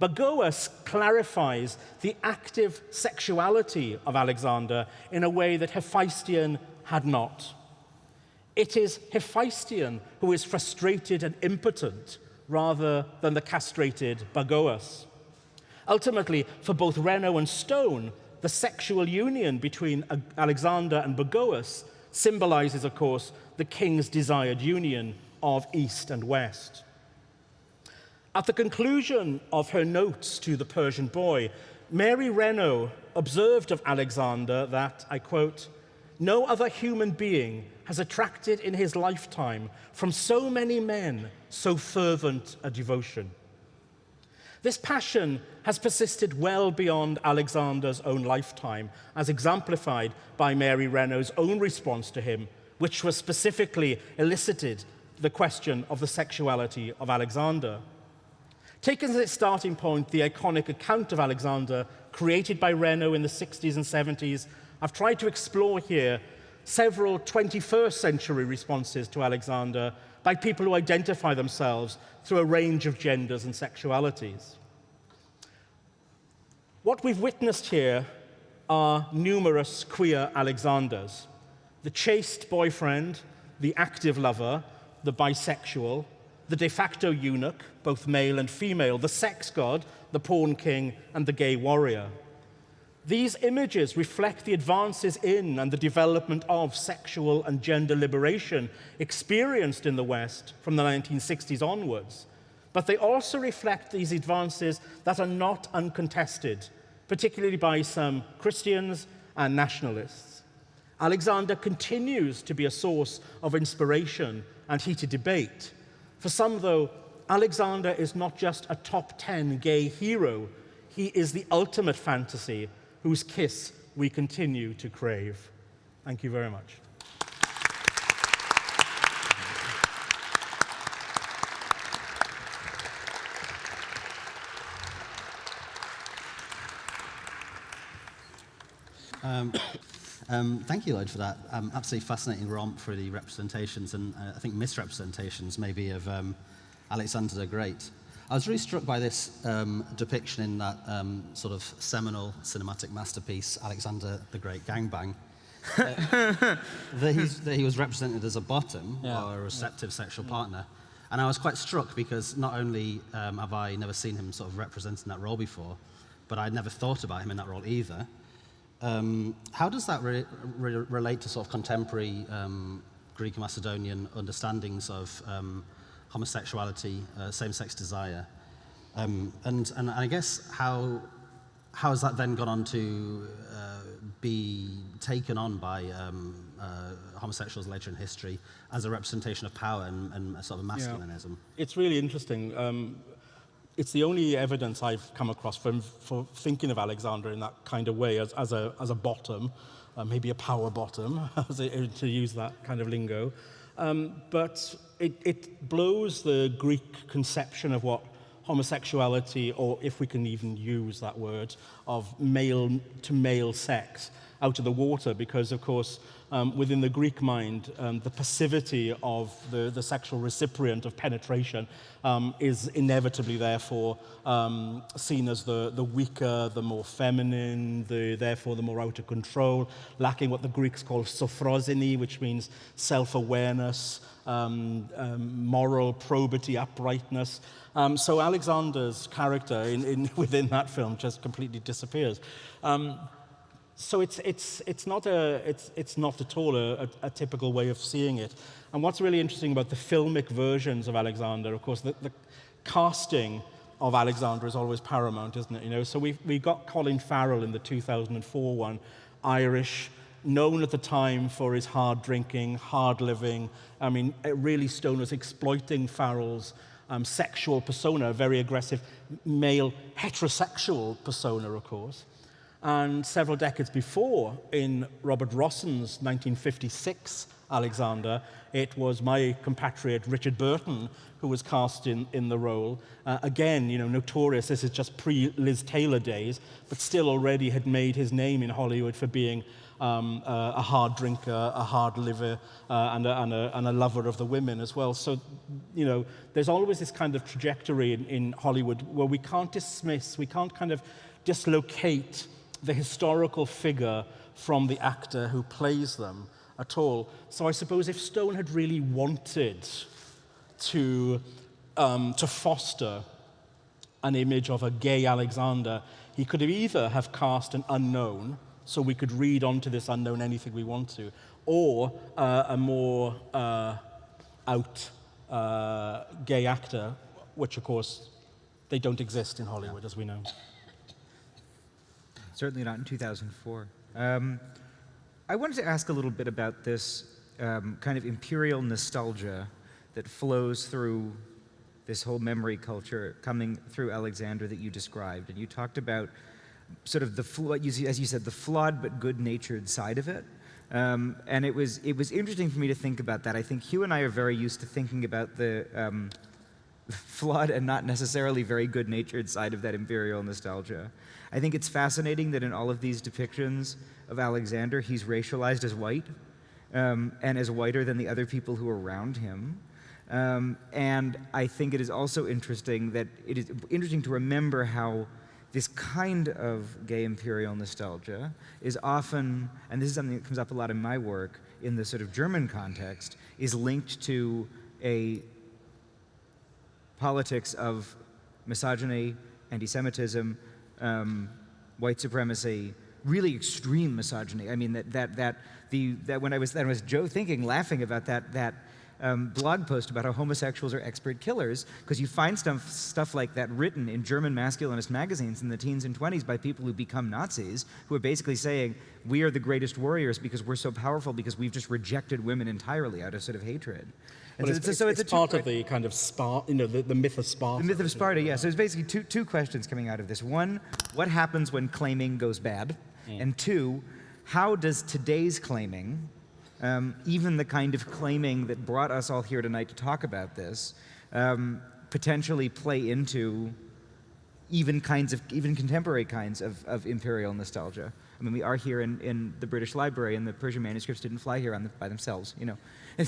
Bagoas clarifies the active sexuality of Alexander in a way that Hephaestion had not. It is Hephaestion who is frustrated and impotent rather than the castrated Bagoas. Ultimately, for both Renault and Stone, the sexual union between Alexander and Bagoas symbolizes, of course, the king's desired union of East and West. At the conclusion of her notes to the Persian boy, Mary Renault observed of Alexander that, I quote, no other human being has attracted in his lifetime from so many men so fervent a devotion. This passion has persisted well beyond Alexander's own lifetime, as exemplified by Mary Renault's own response to him, which was specifically elicited the question of the sexuality of Alexander. Taken as its starting point, the iconic account of Alexander, created by Renault in the 60s and 70s, I've tried to explore here several 21st century responses to Alexander by people who identify themselves through a range of genders and sexualities. What we've witnessed here are numerous queer Alexanders. The chaste boyfriend, the active lover, the bisexual, the de facto eunuch, both male and female, the sex god, the pawn king, and the gay warrior. These images reflect the advances in and the development of sexual and gender liberation experienced in the West from the 1960s onwards. But they also reflect these advances that are not uncontested, particularly by some Christians and nationalists. Alexander continues to be a source of inspiration and heated debate. For some, though, Alexander is not just a top 10 gay hero, he is the ultimate fantasy whose kiss we continue to crave. Thank you very much. Um, um, thank you, Lloyd, for that um, absolutely fascinating romp for the representations and uh, I think misrepresentations maybe of um, Alexander the Great. I was really struck by this um, depiction in that um, sort of seminal cinematic masterpiece, Alexander the Great Gangbang, uh, [laughs] that, that, he was represented as a bottom yeah. or a receptive yeah. sexual partner. And I was quite struck because not only have I never seen him sort of representing that role before, but I'd never thought about him in that role either. Um, how does that re re relate to sort of contemporary um, Greek Macedonian understandings of um, homosexuality, uh, same-sex desire? Um, and, and I guess how, how has that then gone on to uh, be taken on by um, uh, homosexuals later in history as a representation of power and, and sort of masculinism? Yeah. It's really interesting. Um, it's the only evidence I've come across from, for thinking of Alexander in that kind of way as, as, a, as a bottom, uh, maybe a power bottom, [laughs] to use that kind of lingo. Um, but it, it blows the Greek conception of what homosexuality, or if we can even use that word, of male to male sex. Out of the water because, of course, um, within the Greek mind, um, the passivity of the, the sexual recipient of penetration um, is inevitably, therefore, um, seen as the, the weaker, the more feminine, the, therefore the more out of control, lacking what the Greeks call sophrosyne, which means self-awareness, um, um, moral probity, uprightness. Um, so Alexander's character in, in, [laughs] within that film just completely disappears. Um, so it's, it's, it's, not a, it's, it's not at all a, a, a, typical way of seeing it. And what's really interesting about the filmic versions of Alexander, of course, the, the casting of Alexander is always paramount, isn't it? You know, so we we got Colin Farrell in the 2004 one, Irish, known at the time for his hard drinking, hard living. I mean, really Stone was exploiting Farrell's um, sexual persona, very aggressive male heterosexual persona, of course. And several decades before, in Robert Rossen's 1956 Alexander, it was my compatriot Richard Burton who was cast in, in the role. Uh, again, you know, notorious, this is just pre-Liz Taylor days, but still already had made his name in Hollywood for being um, uh, a hard drinker, a hard liver, uh, and, a, and, a, and, a, lover of the women as well. So, you know, there's always this kind of trajectory in, in Hollywood where we can't dismiss, we can't kind of dislocate the historical figure from the actor who plays them at all. So I suppose if Stone had really wanted to, um, to foster an image of a gay Alexander, he could have either have cast an unknown, so we could read onto this unknown anything we want to, or uh, a more uh, out uh, gay actor, which of course they don't exist in Hollywood, as we know. Certainly not in 2004. Um, I wanted to ask a little bit about this um, kind of imperial nostalgia that flows through this whole memory culture coming through Alexander that you described. And you talked about sort of the, as you said, the flawed but good-natured side of it. Um, and it was, it was interesting for me to think about that. I think Huw and I are very used to thinking about the um, [laughs] flawed and not necessarily very good-natured side of that imperial nostalgia. I think it's fascinating that in all of these depictions of Alexander, he's racialized as white um, and as whiter than the other people who are around him. Um, and I think it is also interesting that it is interesting to remember how this kind of gay imperial nostalgia is often, and this is something that comes up a lot in my work in the sort of German context, is linked to a politics of misogyny, anti-Semitism, um, white supremacy, really extreme misogyny. I mean, that, that, that, the, that when I was, that was Joe thinking, laughing about that, that um, blog post about how homosexuals are expert killers because you find stuff, stuff like that written in German masculinist magazines in the teens and 20s by people who become Nazis, who are basically saying, we are the greatest warriors because we're so powerful because we've just rejected women entirely out of sort of hatred. And well, so, it's, so it's, it's part of the kind of Sparta, you know, the, the myth of Sparta. The myth of Sparta, yeah. So there's basically two, two questions coming out of this. One, what happens when claiming goes bad? Mm. And two, how does today's claiming um, even the kind of claiming that brought us all here tonight to talk about this, um, potentially play into even kinds of, even contemporary kinds of, of imperial nostalgia. I mean, we are here in, in the British Library, and the Persian manuscripts didn't fly here the, by themselves, you know. [laughs]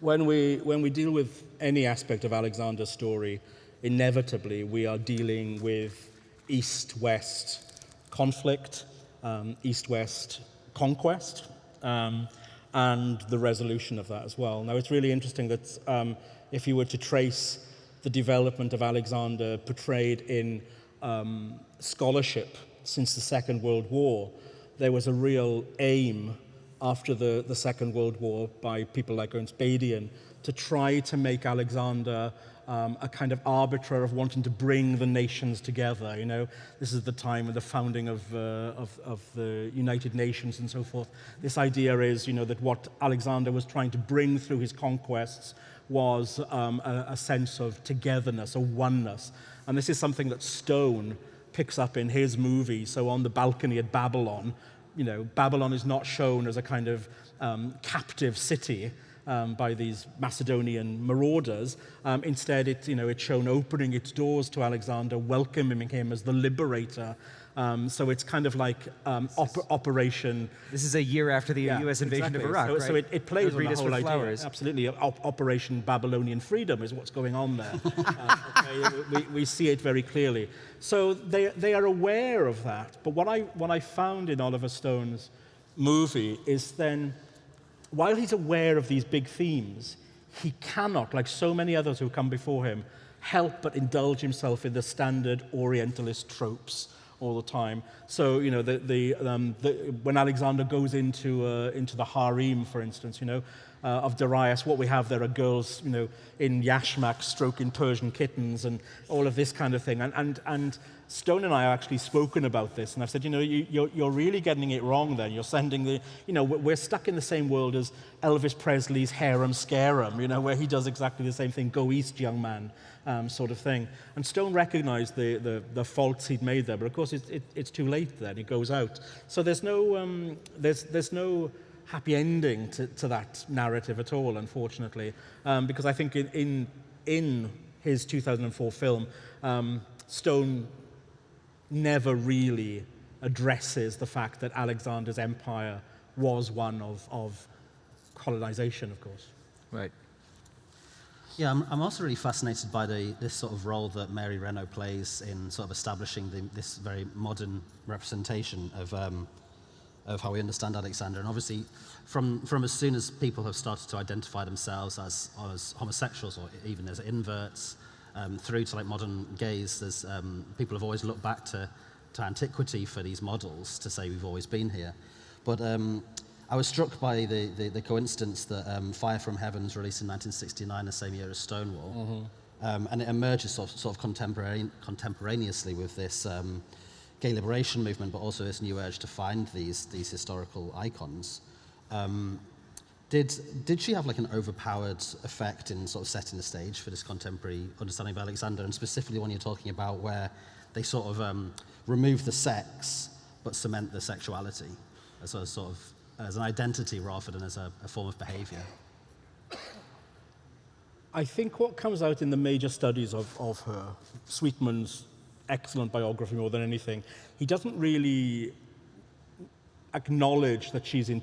when, we, when we deal with any aspect of Alexander's story, inevitably we are dealing with East-West conflict, um, East-West conquest, um, and the resolution of that as well. Now, it's really interesting that um, if you were to trace the development of Alexander portrayed in um, scholarship since the Second World War, there was a real aim after the, the Second World War by people like Ernst Badian to try to make Alexander um, a kind of arbiter of wanting to bring the nations together. You know, this is the time of the founding of, uh, of, of, the United Nations and so forth. This idea is, you know, that what Alexander was trying to bring through his conquests was um, a, a sense of togetherness, a oneness. And this is something that Stone picks up in his movie. So on the balcony at Babylon, you know, Babylon is not shown as a kind of um, captive city um, by these Macedonian marauders. Um, instead, it, you know, it's shown opening its doors to Alexander, welcoming him as the liberator. Um, so it's kind of like um, op Operation. This is a year after the yeah, U.S. invasion exactly. of Iraq, so, right? So it, it plays on the whole idea. Flowers. Absolutely, Op Operation Babylonian Freedom is what's going on there. [laughs] uh, okay, we, we see it very clearly. So they, they are aware of that. But what I, what I found in Oliver Stone's movie is then while he's aware of these big themes, he cannot, like so many others who come before him, help but indulge himself in the standard Orientalist tropes all the time. So, you know, the, the, um, the, when Alexander goes into, uh, into the harem, for instance, you know, uh, of Darius, what we have there are girls, you know, in yashmak stroking Persian kittens and all of this kind of thing. And, and, and Stone and I have actually spoken about this, and I've said, you know, you, you're, you're really getting it wrong then. You're sending the, you know, we're stuck in the same world as Elvis Presley's Harum Scarum, you know, where he does exactly the same thing, go east, young man, um, sort of thing. And Stone recognized the, the, the faults he'd made there, but of course it, it, it's too late then, it goes out. So there's no, um, there's, there's no happy ending to, to that narrative at all, unfortunately, um, because I think in, in, in his 2004 film, um, Stone never really addresses the fact that Alexander's empire was one of, of colonization, of course. Right. Yeah, I'm, I'm also really fascinated by the, this sort of role that Mary Renault plays in sort of establishing the, this very modern representation of, um, of how we understand Alexander. And obviously, from, from as soon as people have started to identify themselves as, as homosexuals or even as inverts, um, through to like modern gays, there's, um, people have always looked back to, to antiquity for these models to say we've always been here. But um, I was struck by the, the, the coincidence that um, Fire from Heaven was released in 1969, the same year as Stonewall. Mm -hmm. um, and it emerges sort of, sort of contemporane contemporaneously with this um, gay liberation movement, but also this new urge to find these, these historical icons. Um, did, did she have like an overpowered effect in sort of setting the stage for this contemporary understanding of Alexander, and specifically when you're talking about where they sort of um, remove the sex but cement the sexuality as a sort of as an identity rather than as a, a form of behavior? I think what comes out in the major studies of, of her, Sweetman's excellent biography more than anything, he doesn't really acknowledge that she's in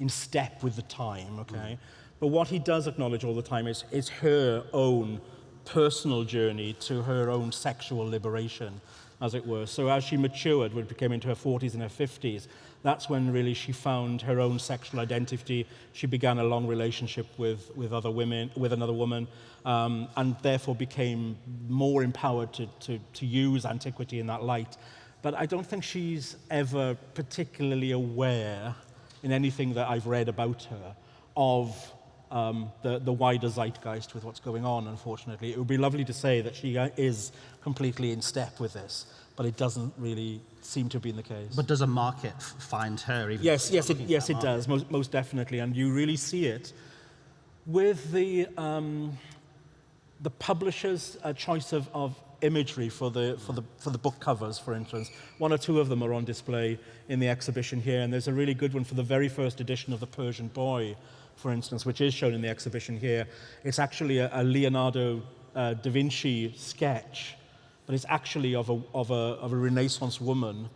in step with the time, okay? Mm. But what he does acknowledge all the time is, is her own personal journey to her own sexual liberation, as it were. So as she matured, when she became into her 40s and her 50s, that's when really she found her own sexual identity. She began a long relationship with, with other women, with another woman, um, and therefore became more empowered to, to, to use antiquity in that light. But I don't think she's ever particularly aware in anything that I've read about her of um, the, the wider zeitgeist with what's going on, unfortunately. It would be lovely to say that she uh, is completely in step with this, but it doesn't really seem to be in the case. But does a market find her? Even Yes, yes, it, yes, it market? does, most, most definitely. And you really see it with the, um, the publisher's uh, choice of, of imagery for the, for, the, for the book covers, for instance. One or two of them are on display in the exhibition here, and there's a really good one for the very first edition of The Persian Boy, for instance, which is shown in the exhibition here. It's actually a, a Leonardo uh, da Vinci sketch, but it's actually of a, of a, of a Renaissance woman,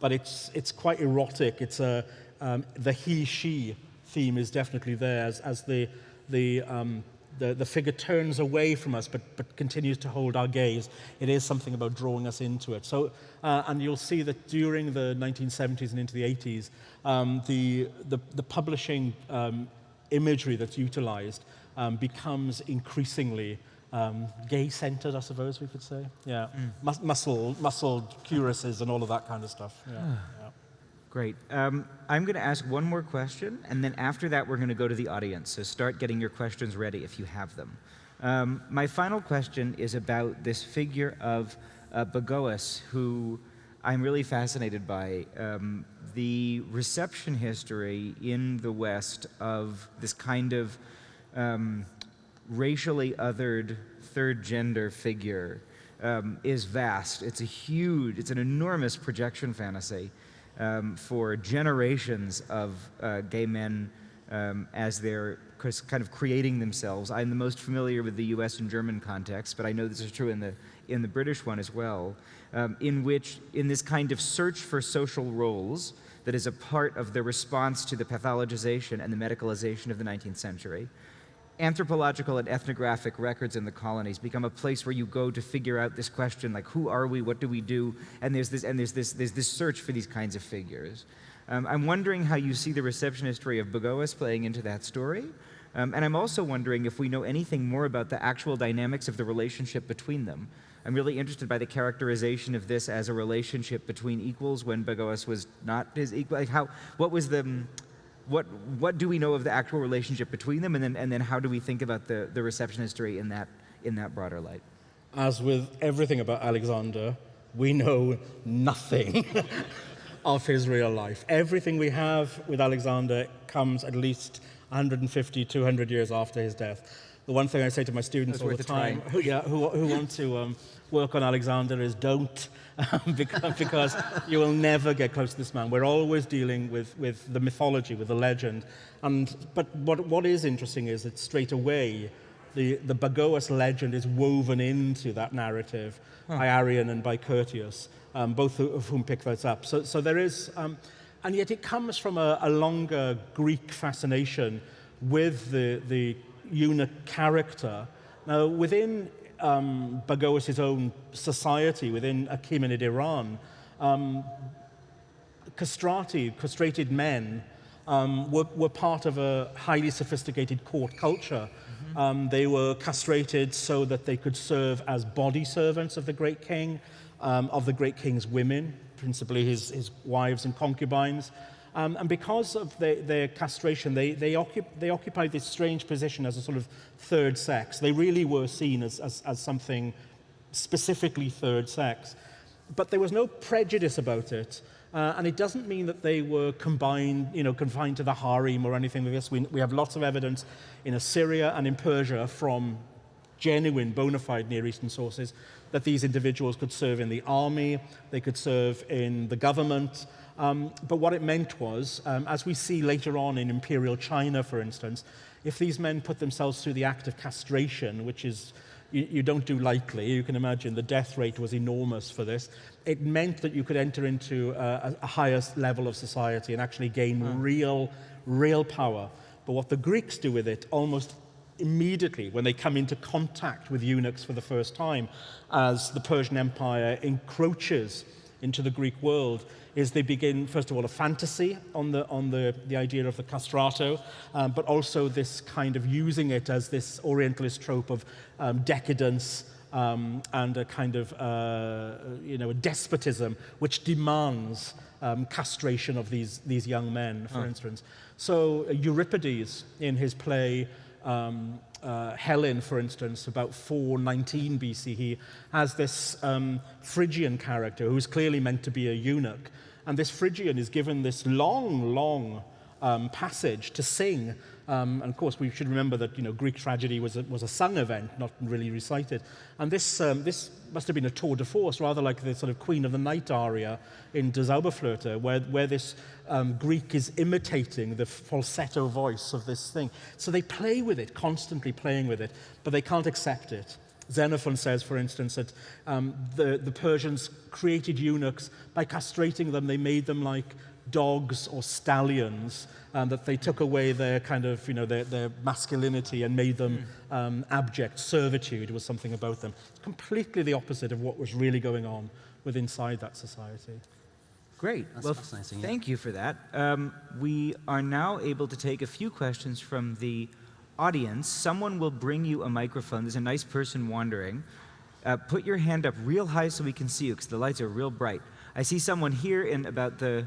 but it's, it's quite erotic. It's a, um, the he-she theme is definitely there as, as the, the, um, the, the figure turns away from us but, but continues to hold our gaze. It is something about drawing us into it. So, uh, and you'll see that during the 1970s and into the 80s, um, the, the, the publishing um, imagery that's utilized um, becomes increasingly um, gay-centered, I suppose we could say. Yeah, Mus- muscle, muscle cuirasses and all of that kind of stuff. Yeah. yeah. Great. Um, I'm going to ask one more question, and then after that, we're going to go to the audience. So start getting your questions ready if you have them. Um, my final question is about this figure of uh, Bagoas, who I'm really fascinated by. Um, the reception history in the West of this kind of um, racially othered third gender figure um, is vast. It's a huge, it's an enormous projection fantasy um, for generations of uh, gay men um, as they're kind of creating themselves. I'm the most familiar with the US and German context, but I know this is true in the, in the British one as well, um, in which, in this kind of search for social roles that is a part of the response to the pathologization and the medicalization of the 19th century, anthropological and ethnographic records in the colonies become a place where you go to figure out this question like who are we? What do we do? And there's this and there's this there's this search for these kinds of figures. Um, i'm wondering how you see the reception history of bagoas playing into that story. Um, and i'm also wondering if we know anything more about the actual dynamics of the relationship between them. I'm really interested by the characterization of this as a relationship between equals when bagoas was not his equal like how what was the what what do we know of the actual relationship between them, and then and then how do we think about the the reception history in that in that broader light? As with everything about Alexander, we know nothing [laughs] of his real life. Everything we have with Alexander comes at least 150, 200 years after his death. The one thing I say to my students That's all the time who, yeah, who, who want to um, work on Alexander is don't, [laughs] because, because you will never get close to this man. We're always dealing with, with the mythology, with the legend. And, but what, what is interesting is that straight away, the, the Bagoas legend is woven into that narrative by Arrian and by Curtius, um, both of whom pick those up. So, so there is, um, and yet it comes from a, a longer Greek fascination with the, the eunuch character. Now, within um, Bagoas' own society, within Achaemenid Iran, um, castrati, castrated men, um, were, were part of a highly sophisticated court culture. Um, they were castrated so that they could serve as body servants of the great king, um, of the great king's women, principally his, his wives and concubines. Um, and because of their, their castration, they, they, occup, they occupied this strange position as a sort of third sex. They really were seen as, as, as something specifically third sex. But there was no prejudice about it. Uh, and it doesn't mean that they were combined, you know, confined to the harem or anything like this. We, we have lots of evidence in Assyria and in Persia from genuine, bona fide Near Eastern sources that these individuals could serve in the army, they could serve in the government. Um, but what it meant was, um, as we see later on in Imperial China, for instance, if these men put themselves through the act of castration, which is you, you don't do lightly. You can imagine the death rate was enormous for this. It meant that you could enter into a, a higher level of society and actually gain real, real power. But what the Greeks do with it almost immediately when they come into contact with eunuchs for the first time, as the Persian Empire encroaches into the Greek world, is they begin, first of all, a fantasy on the, on the, the idea of the castrato, um, but also this kind of using it as this Orientalist trope of um, decadence um, and a kind of, uh, you know, a despotism which demands um, castration of these, these young men, for instance. So uh, Euripides, in his play, um, uh, Helen, for instance, about 419 BCE, has this um, Phrygian character who's clearly meant to be a eunuch. And this Phrygian is given this long, long um, passage to sing. Um, and of course, we should remember that you know, Greek tragedy was a, was a sung event, not really recited. And this, um, this must have been a tour de force, rather like the sort of Queen of the Night aria in Der Zauberflöte, where, where this um, Greek is imitating the falsetto voice of this thing. So they play with it, constantly playing with it, but they can't accept it. Xenophon says, for instance, that um, the, the Persians created eunuchs by castrating them. They made them like dogs or stallions, and that they took away their kind of, you know, their, their masculinity and made them um, abject. Servitude was something about them. It's completely the opposite of what was really going on with inside that society. Great. That's well, fascinating, yeah. thank you for that. Um, we are now able to take a few questions from the audience. Someone will bring you a microphone. There's a nice person wandering. Uh, put your hand up real high so we can see you because the lights are real bright. I see someone here in about the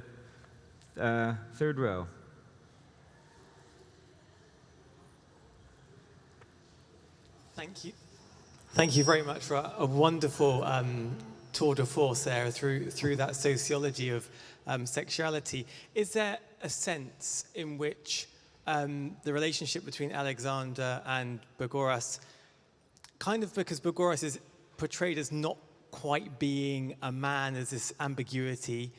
uh, third row. Thank you. Thank you very much for a, a wonderful um, tour de force there through, through that sociology of um, sexuality. Is there a sense in which um, the relationship between Alexander and Bagoas, kind of because Bagoas is portrayed as not quite being a man, as this ambiguity,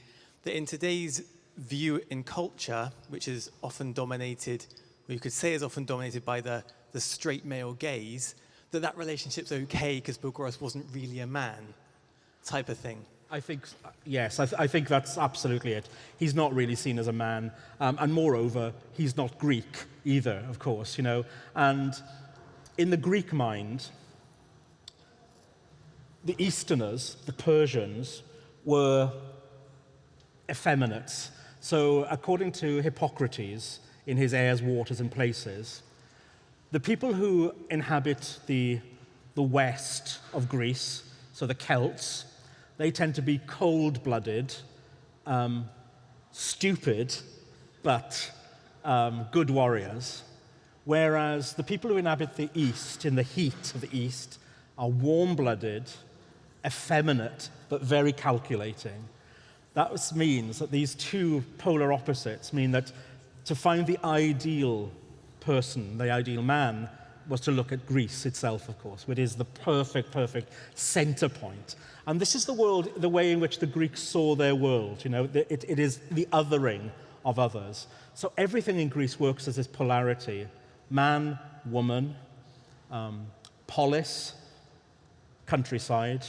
that in today's view in culture, which is often dominated, or you could say is often dominated by the, the straight male gaze, that that relationship's okay because Bagoas wasn't really a man, type of thing. I think, yes, I, th I, think that's absolutely it. He's not really seen as a man. Um, and moreover, he's not Greek either, of course, you know. And in the Greek mind, the Easterners, the Persians, were effeminates. So according to Hippocrates, in his Airs, Waters, and Places, the people who inhabit the, the west of Greece, so the Celts, they tend to be cold-blooded, um, stupid, but um, good warriors. Whereas the people who inhabit the East, in the heat of the East, are warm-blooded, effeminate, but very calculating. That means that these two polar opposites mean that to find the ideal person, the ideal man, was to look at Greece itself, of course, which is the perfect, perfect center point. And this is the world, the way in which the Greeks saw their world. You know, it, it is the othering of others. So everything in Greece works as this polarity: man, woman, um, polis, countryside,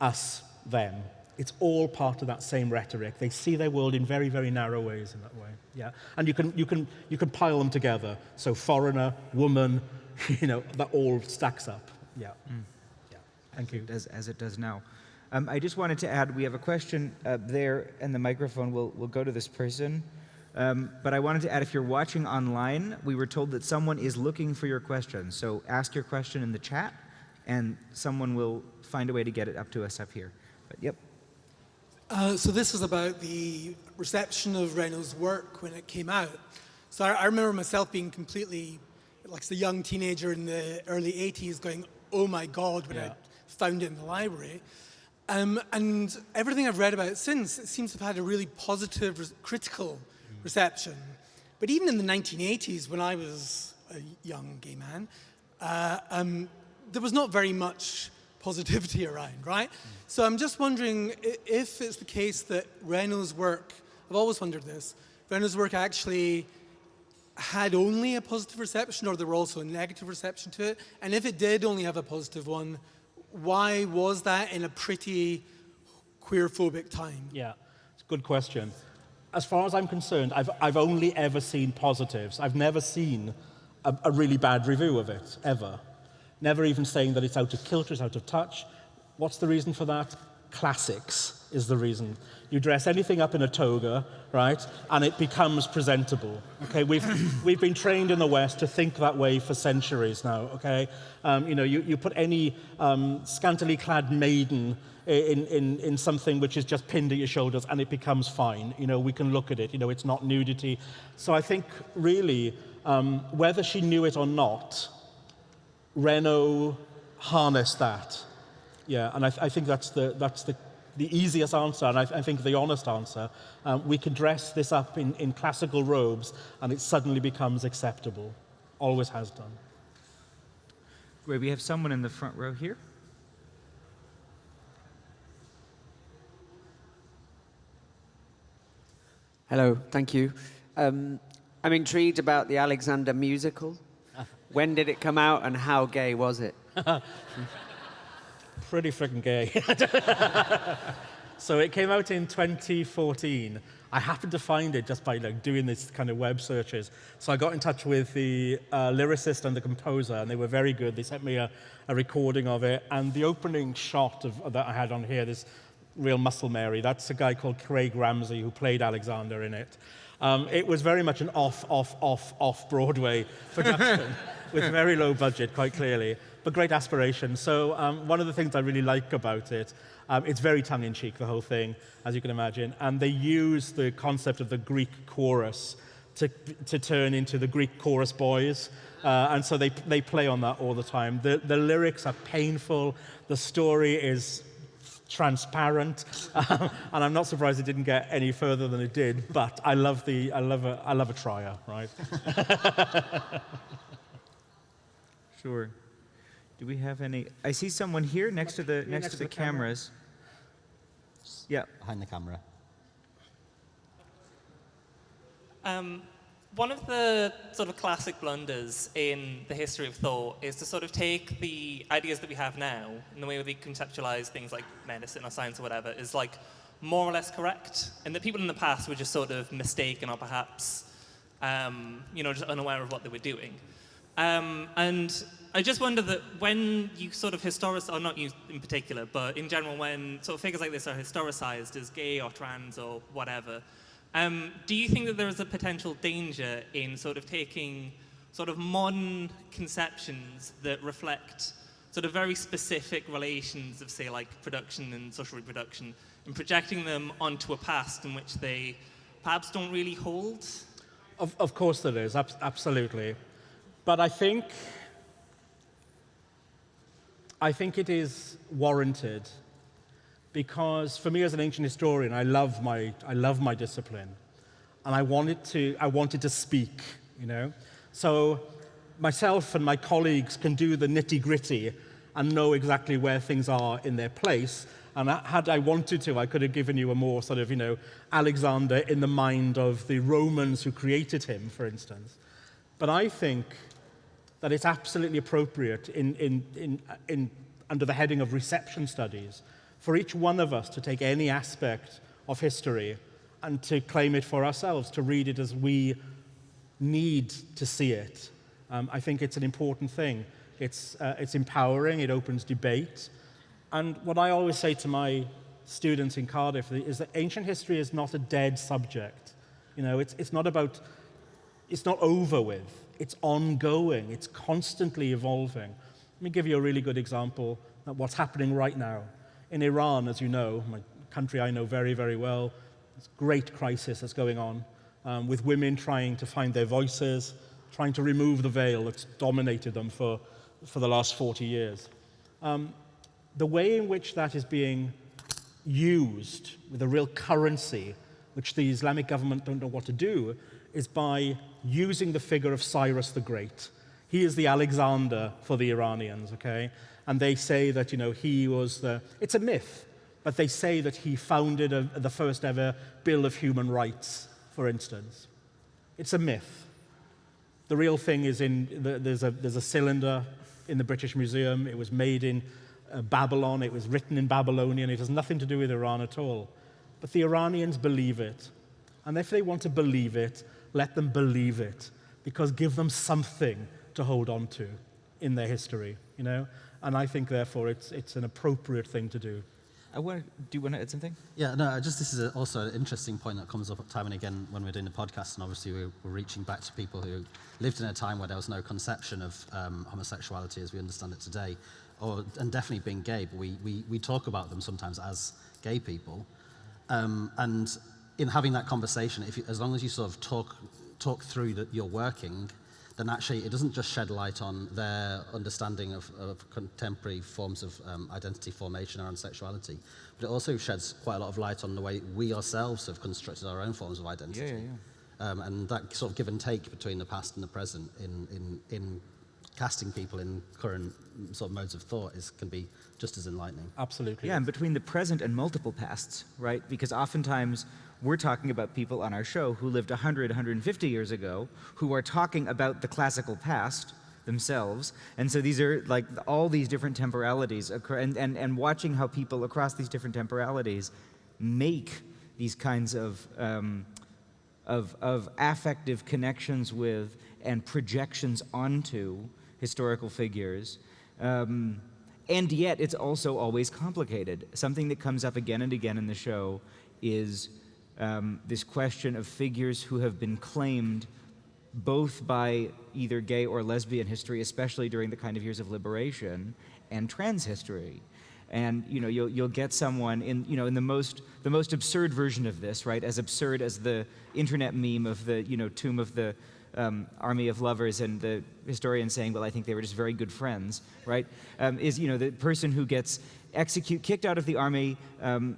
us, them. It's all part of that same rhetoric. They see their world in very, very narrow ways in that way. Yeah, and you can you can you can pile them together. So foreigner, woman, [laughs] you know, that all stacks up. Yeah. Mm. Thank you. As, as it does now. Um, I just wanted to add, we have a question there, and the microphone will, will go to this person. Um, but I wanted to add, if you're watching online, we were told that someone is looking for your question. So ask your question in the chat, and someone will find a way to get it up to us up here. But yep. Uh, so this is about the reception of Renault's work when it came out. So I, I remember myself being completely, like as a young teenager in the early 80s going, oh my God, when yeah. I found it in the library. Um, and everything I've read about it since, it seems to have had a really positive, critical mm. reception. But even in the 1980s, when I was a young gay man, uh, um, there was not very much positivity [laughs] around, right? So I'm just wondering if it's the case that Renault's work, I've always wondered this, Renault's work actually had only a positive reception or there were also a negative reception to it? And if it did only have a positive one, why was that in a pretty queerphobic time? Yeah, it's a good question. As far as I'm concerned, I've, I've only ever seen positives. I've never seen a, a really bad review of it, ever. Never even saying that it's out of kilter, it's out of touch. What's the reason for that? Classics. is the reason. You dress anything up in a toga, right, and it becomes presentable. Okay, we've, we've been trained in the West to think that way for centuries now, okay? Um, you know, you, you put any um, scantily clad maiden in, in, in something which is just pinned at your shoulders and it becomes fine. You know, we can look at it, you know, it's not nudity. So I think really, um, whether she knew it or not, Renault harness that. Yeah, and I, th I think that's the, that's the the easiest answer, and I, I think the honest answer. Um, we can dress this up in, in classical robes, and it suddenly becomes acceptable. Always has done. Great. We have someone in the front row here. Hello, thank you. Um, I'm intrigued about the Alexander musical. When did it come out and how gay was it? [laughs] pretty freaking gay. [laughs] so it came out in 2014. I happened to find it just by like doing this kind of web searches. So I got in touch with the uh, lyricist and the composer, and they were very good. They sent me a, a recording of it, and the opening shot of, that I had on here, this real muscle Mary, that's a guy called Craig Ramsey who played Alexander in it. Um, it was very much an off, off, off, off Broadway [laughs] production with very low budget, quite clearly but great aspiration. So um, one of the things I really like about it, um, it's very tongue-in-cheek, the whole thing, as you can imagine, and they use the concept of the Greek chorus to, to turn into the Greek chorus boys, uh, and so they, they play on that all the time. The, the lyrics are painful, the story is transparent, um, [laughs] and I'm not surprised it didn't get any further than it did, but I love, the, I love, a, I love a trier, right? [laughs] sure. Do we have any? I see someone here next to the next, next to the, the cameras. Yeah. Behind the camera. Um, one of the sort of classic blunders in the history of thought is to sort of take the ideas that we have now and the way we conceptualize things like medicine or science or whatever is like more or less correct, and that people in the past were just sort of mistaken or perhaps, um, you know, just unaware of what they were doing. Um, and I just wonder that when you sort of historicize, or not you in particular, but in general, when sort of figures like this are historicized as gay or trans or whatever, um, do you think that there is a potential danger in sort of taking sort of modern conceptions that reflect sort of very specific relations of, say, like production and social reproduction, and projecting them onto a past in which they perhaps don't really hold? Of, of course there is, ab absolutely. But I think I think it is warranted because for me as an ancient historian, I love my, I love my discipline. And I wanted, to, I wanted to speak, you know? So myself and my colleagues can do the nitty gritty and know exactly where things are in their place. And had I wanted to, I could have given you a more sort of, you know, Alexander in the mind of the Romans who created him, for instance. But I think that it's absolutely appropriate in, in, in, in, under the heading of reception studies for each one of us to take any aspect of history and to claim it for ourselves, to read it as we need to see it. Um, I think it's an important thing. It's, uh, it's empowering, it opens debate. And what I always say to my students in Cardiff is that ancient history is not a dead subject. You know, it's, it's not about, it's not over with it's ongoing, it's constantly evolving. Let me give you a really good example of what's happening right now. In Iran, as you know, my country I know very, very well, it's a great crisis that's going on um, with women trying to find their voices, trying to remove the veil that's dominated them for, for the last 40 years. Um, the way in which that is being used with a real currency, which the Islamic government don't know what to do, is by using the figure of Cyrus the Great. He is the Alexander for the Iranians, okay? And they say that, you know, he was the, it's a myth, but they say that he founded a, the first ever Bill of Human Rights, for instance. It's a myth. The real thing is in, the, there's, a, there's a cylinder in the British Museum. It was made in uh, Babylon. It was written in Babylonian. It has nothing to do with Iran at all. But the Iranians believe it. And if they want to believe it, let them believe it because give them something to hold on to in their history, you know? And I think, therefore, it's, it's an appropriate thing to do. I want to, do you want to add something? Yeah, no, uh, just this is a, also an interesting point that comes up time and again when we're doing the podcast, and obviously we're, we're reaching back to people who lived in a time where there was no conception of um, homosexuality as we understand it today, or, and definitely being gay, but we, we, we talk about them sometimes as gay people. Um, and in having that conversation, if you, as long as you sort of talk talk through that you're working then actually it doesn't just shed light on their understanding of, of contemporary forms of um, identity formation around sexuality, but it also sheds quite a lot of light on the way we ourselves have constructed our own forms of identity. Yeah, yeah, yeah. Um, and that sort of give and take between the past and the present in, in, in casting people in current sort of modes of thought is, can be just as enlightening. Absolutely. Yeah, and between the present and multiple pasts, right? Because oftentimes we're talking about people on our show who lived 100, 150 years ago, who are talking about the classical past themselves. And so these are like all these different temporalities and, and, and watching how people across these different temporalities make these kinds of, um, of, of affective connections with and projections onto historical figures. Um, and yet, it's also always complicated. Something that comes up again and again in the show is um, this question of figures who have been claimed both by either gay or lesbian history, especially during the kind of years of liberation, and trans history. And you know, you'll, you'll get someone in, you know, in the most, the most absurd version of this, right? As absurd as the internet meme of the, you know, tomb of the um, army of lovers and the historian saying, well, I think they were just very good friends, right? Um, is, you know, the person who gets execute, kicked out of the army, um,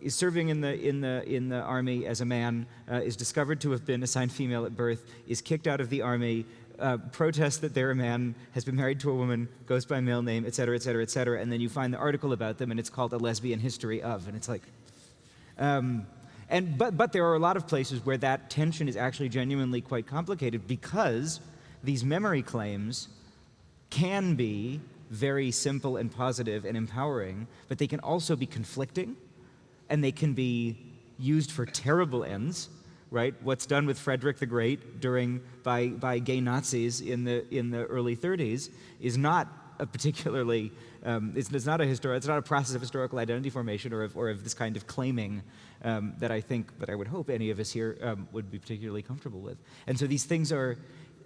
is serving in the, in the, in the army as a man, uh, is discovered to have been assigned female at birth, is kicked out of the army, uh, protests that they're a man, has been married to a woman, goes by male name, et cetera, et cetera, et cetera, and then you find the article about them and it's called A Lesbian History of, and it's like, um, and, but, but there are a lot of places where that tension is actually genuinely quite complicated because these memory claims can be very simple and positive and empowering, but they can also be conflicting and they can be used for terrible ends, right? What's done with Frederick the Great during, by, by gay Nazis in the, in the early 30s is not a particularly, um, it's, it's, not a histori- it's not a process of historical identity formation or of, or of this kind of claiming um, that I think, that I would hope any of us here um, would be particularly comfortable with. And so these things are,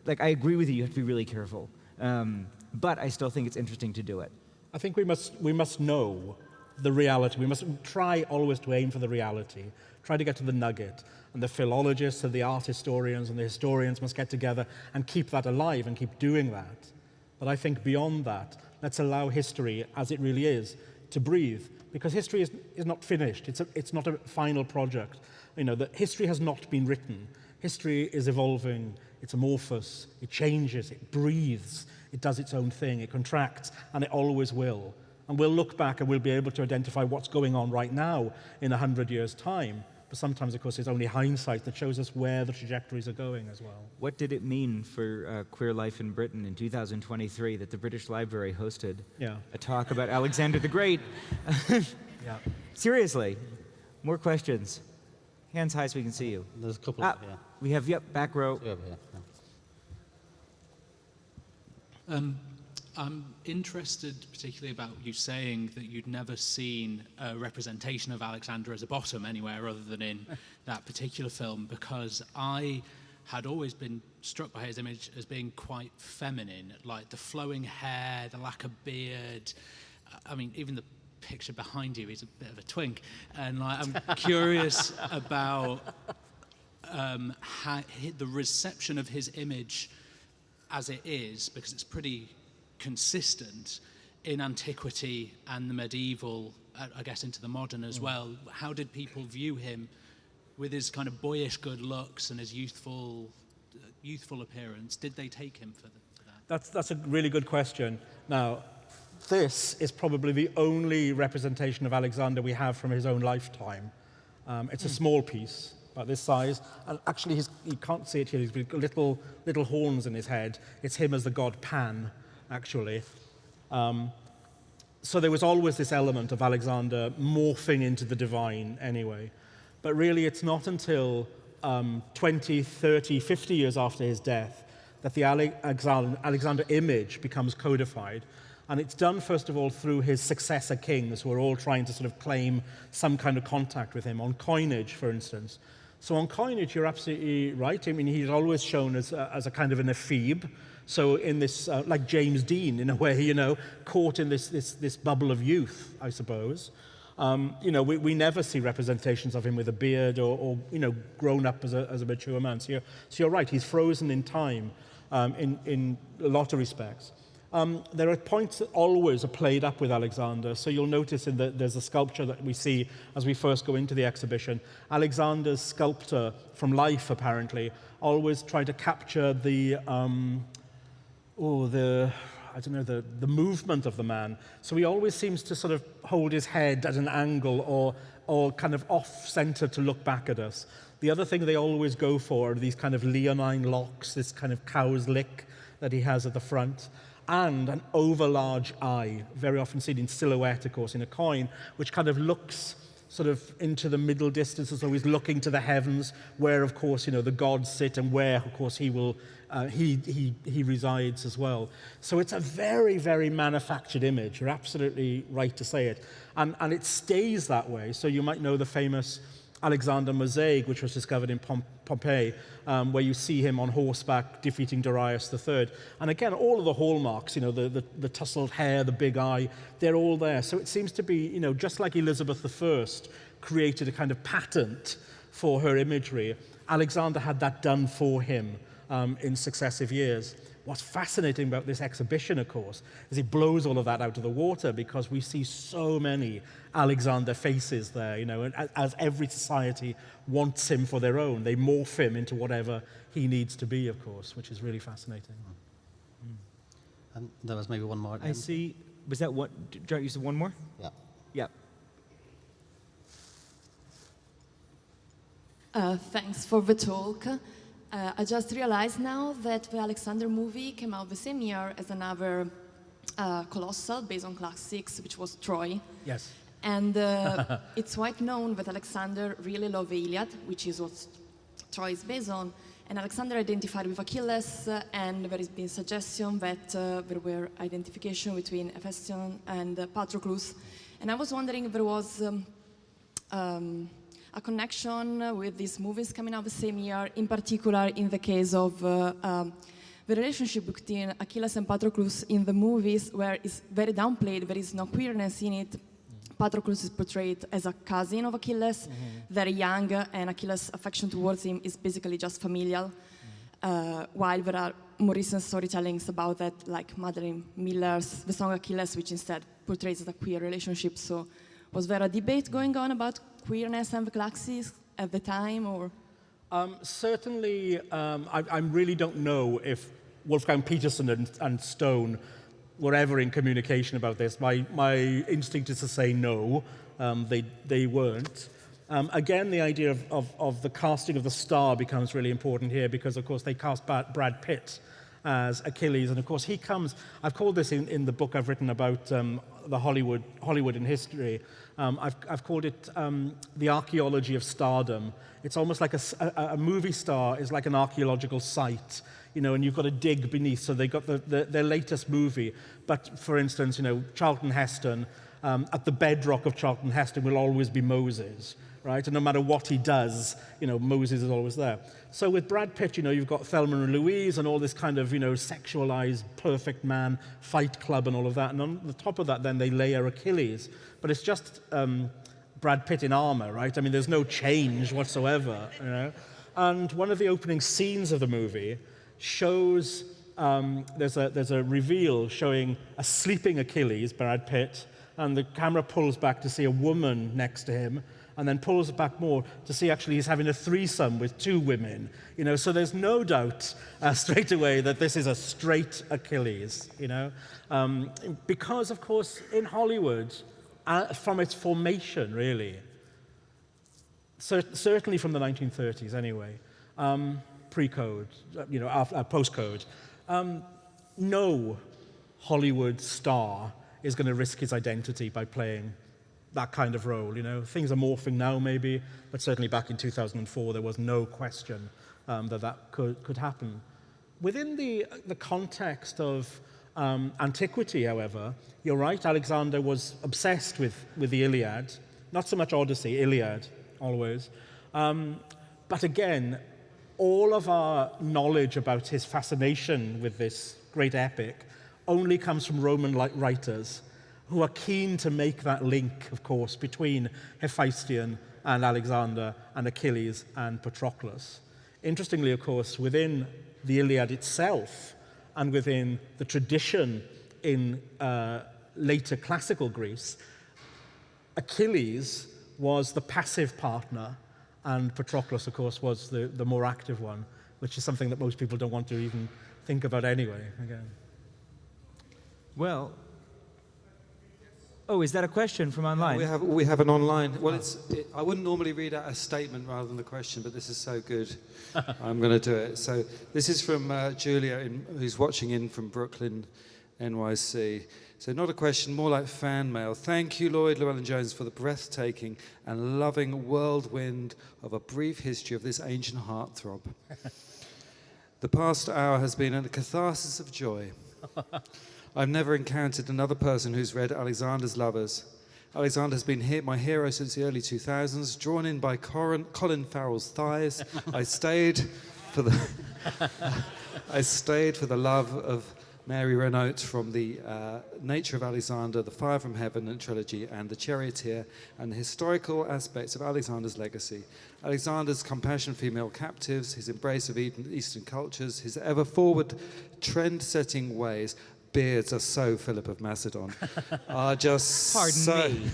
like, I agree with you, you have to be really careful. Um, but I still think it's interesting to do it. I think we must, we must know the reality. We must try always to aim for the reality, try to get to the nugget. And the philologists and the art historians and the historians must get together and keep that alive and keep doing that. But I think beyond that, let's allow history as it really is to breathe because history is, is not finished. It's, a, it's not a final project. You know, the history has not been written. History is evolving, it's amorphous, it changes, it breathes, it does its own thing, it contracts, and it always will. And we'll look back and we'll be able to identify what's going on right now in 100 years' time. But sometimes, of course, it's only hindsight that shows us where the trajectories are going as well. What did it mean for uh, queer life in Britain in 2023 that the British Library hosted yeah. a talk about Alexander the Great? yeah. [laughs] [laughs] Seriously, more questions. Hands high so we can see you. There's a couple. Ah, yeah. We have, yep, back row. Two over here. Yeah. Um, I'm interested particularly about you saying that you'd never seen a representation of Alexander as a bottom anywhere other than in [laughs] that particular film because I had always been struck by his image as being quite feminine, like the flowing hair, the lack of beard. I mean, even the picture behind you is a bit of a twink. And like, I'm [laughs] curious about um, how, the reception of his image as it is, because it's pretty consistent in antiquity and the medieval, I guess into the modern as mm. well. How did people view him with his kind of boyish good looks and his youthful, uh, youthful appearance? Did they take him for, the, for that? That's, that's a really good question. Now, this is probably the only representation of Alexander we have from his own lifetime. Um, it's mm. a small piece, about this size. And actually, you can't see it here. He's got little, little horns in his head. It's him as the god Pan actually. Um, so there was always this element of Alexander morphing into the divine anyway. But really, it's not until um, 20, 30, 50 years after his death that the Alexander image becomes codified. And it's done, first of all, through his successor kings, who are all trying to sort of claim some kind of contact with him, on coinage, for instance. So on coinage, you're absolutely right. I mean, he's always shown as a, as a kind of an ephebe. So in this, uh, like James Dean, in a [laughs] way, you know, caught in this, this, this bubble of youth, I suppose. Um, you know, we, we never see representations of him with a beard or, or you know, grown up as a, as a mature man. So you're, so you're right, he's frozen in time um, in, in a lot of respects. Um, there are points that always are played up with Alexander. So you'll notice in the, there's a sculpture that we see as we first go into the exhibition. Alexander's sculptor from life, apparently, always tried to capture the, um, oh, the, I don't know, the, the movement of the man. So he always seems to sort of hold his head at an angle or, or kind of off-center to look back at us. The other thing they always go for are these kind of leonine locks, this kind of cow's lick that he has at the front and an overlarge eye, very often seen in silhouette, of course, in a coin, which kind of looks sort of into the middle distance, as always looking to the heavens, where, of course, you know, the gods sit and where, of course, he will, uh, he, he, he resides as well. So it's a very, very manufactured image. You're absolutely right to say it. And, and it stays that way. So you might know the famous Alexander mosaic, which was discovered in Pom Pompeii, um, where you see him on horseback defeating Darius III. And again, all of the hallmarks, you know, the, the, the tousled hair, the big eye, they're all there. So it seems to be, you know, just like Elizabeth I created a kind of patent for her imagery, Alexander had that done for him um, in successive years. What's fascinating about this exhibition, of course, is it blows all of that out of the water because we see so many Alexander faces there, you know, and as every society wants him for their own, they morph him into whatever he needs to be, of course, which is really fascinating. Mm. And there was maybe one more. I see. Was that what? Do you say one more? Yeah. Yeah. Uh, thanks for the talk. Uh, I just realized now that the Alexander movie came out the same year as another uh, colossal based on classics, which was Troy. Yes. And uh, [laughs] it's quite known that Alexander really loved the Iliad, which is what Troy is based on. And Alexander identified with Achilles, uh, and there has been suggestion that uh, there were identification between Hephaestion and Patroclus. And I was wondering if there was um, um, a connection with these movies coming out the same year, in particular in the case of uh, um, the relationship between Achilles and Patroclus in the movies, where it's very downplayed, there is no queerness in it. Patroclus is portrayed as a cousin of Achilles, mm -hmm. very young, and Achilles' affection towards him is basically just familial. Mm -hmm. uh, while there are more recent storytellings about that, like Madeline Miller's The Song Achilles, which instead portrays a queer relationship. So was there a debate going on about queerness and the classes at the time, or? Um, certainly, um, I, I, really don't know if Wolfgang Petersen and, and, Stone were ever in communication about this. My, my instinct is to say no, um, they, they weren't. Um, again, the idea of, of, of, the casting of the star becomes really important here because, of course, they cast Brad Pitt as Achilles. And, of course, he comes, I've called this in, in the book I've written about um, the Hollywood, Hollywood in history. Um, I've, I've called it um, the archaeology of stardom. It's almost like a, a, a, movie star is like an archaeological site, you know, and you've got to dig beneath. So they got the, the, their latest movie. But for instance, you know, Charlton Heston, um, at the bedrock of Charlton Heston will always be Moses, right? And no matter what he does, you know, Moses is always there. So with Brad Pitt, you know, you've got Thelma and Louise and all this kind of, you know, sexualized, perfect man, fight club and all of that. And on the top of that, then they layer Achilles. But it's just um, Brad Pitt in armor, right? I mean, there's no change whatsoever, you know? And one of the opening scenes of the movie shows, um, there's, a, there's a reveal showing a sleeping Achilles, Brad Pitt, and the camera pulls back to see a woman next to him, and then pulls it back more to see actually he's having a threesome with two women. You know, so there's no doubt uh, [laughs] straight away that this is a straight Achilles, you know. Um, because, of course, in Hollywood, uh, from its formation, really, cer certainly from the 1930s anyway, um, pre-code, you know, uh, post-code, um, no Hollywood star is going to risk his identity by playing that kind of role. You know, things are morphing now, maybe, but certainly back in 2004, there was no question um, that that could, could happen. Within the, the context of um, antiquity, however, you're right, Alexander was obsessed with, with the Iliad. Not so much Odyssey, Iliad, always. Um, but again, all of our knowledge about his fascination with this great epic only comes from Roman like writers who are keen to make that link, of course, between Hephaestion and Alexander and Achilles and Patroclus. Interestingly, of course, within the Iliad itself and within the tradition in uh, later classical Greece, Achilles was the passive partner and Patroclus, of course, was the, the more active one, which is something that most people don't want to even think about anyway. Again. Well, oh, is that a question from online? We have, we have an online. Well, it's, it, I wouldn't normally read out a statement rather than the question, but this is so good. [laughs] I'm going to do it. So this is from uh, Julia, in, who's watching in from Brooklyn, NYC. So not a question, more like fan mail. Thank you, Lloyd Llewellyn-Jones, for the breathtaking and loving whirlwind of a brief history of this ancient heartthrob. [laughs] the past hour has been a catharsis of joy. [laughs] I've never encountered another person who's read Alexander's Lovers. Alexander has been my hero since the early 2000s, drawn in by Colin, Colin Farrell's thighs. I stayed for the [laughs] I stayed for the love of Mary Renault from the uh, Nature of Alexander, The Fire from Heaven trilogy, and The Charioteer, and the historical aspects of Alexander's legacy. Alexander's compassion for female captives, his embrace of Eastern cultures, his ever forward trend setting ways, beards are so Philip of Macedon [laughs] are just Pardon so me.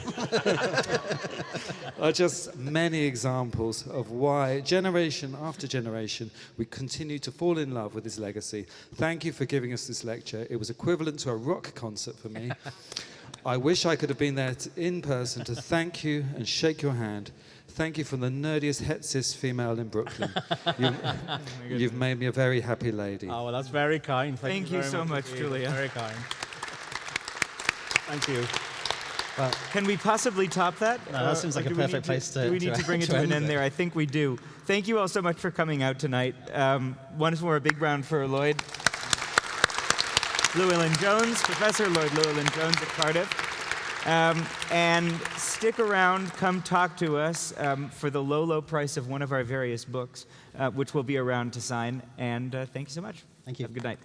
[laughs] are just many examples of why generation after generation we continue to fall in love with his legacy. Thank you for giving us this lecture. It was equivalent to a rock concert for me. [laughs] I wish I could have been there in person to thank you and shake your hand. Thank you from the nerdiest hetsis female in Brooklyn. [laughs] You've, you've, made me a very happy lady. Oh, well, that's very kind. Thank, Thank you, you so much, much Julia. Very kind. Thank you. Uh, Can we possibly top that? No, that seems like a perfect place to. Do we need to, to bring it to, [laughs] an end there? I think we do. Thank you all so much for coming out tonight. Um, once more, a big round for Lloyd. Llewellyn Jones, Professor Lloyd Llewellyn Jones at Cardiff. Um, and stick around, come talk to us um, for the low, low price of one of our various books, uh, which will be around to sign. And uh, thank you so much. Thank you. Have a good night.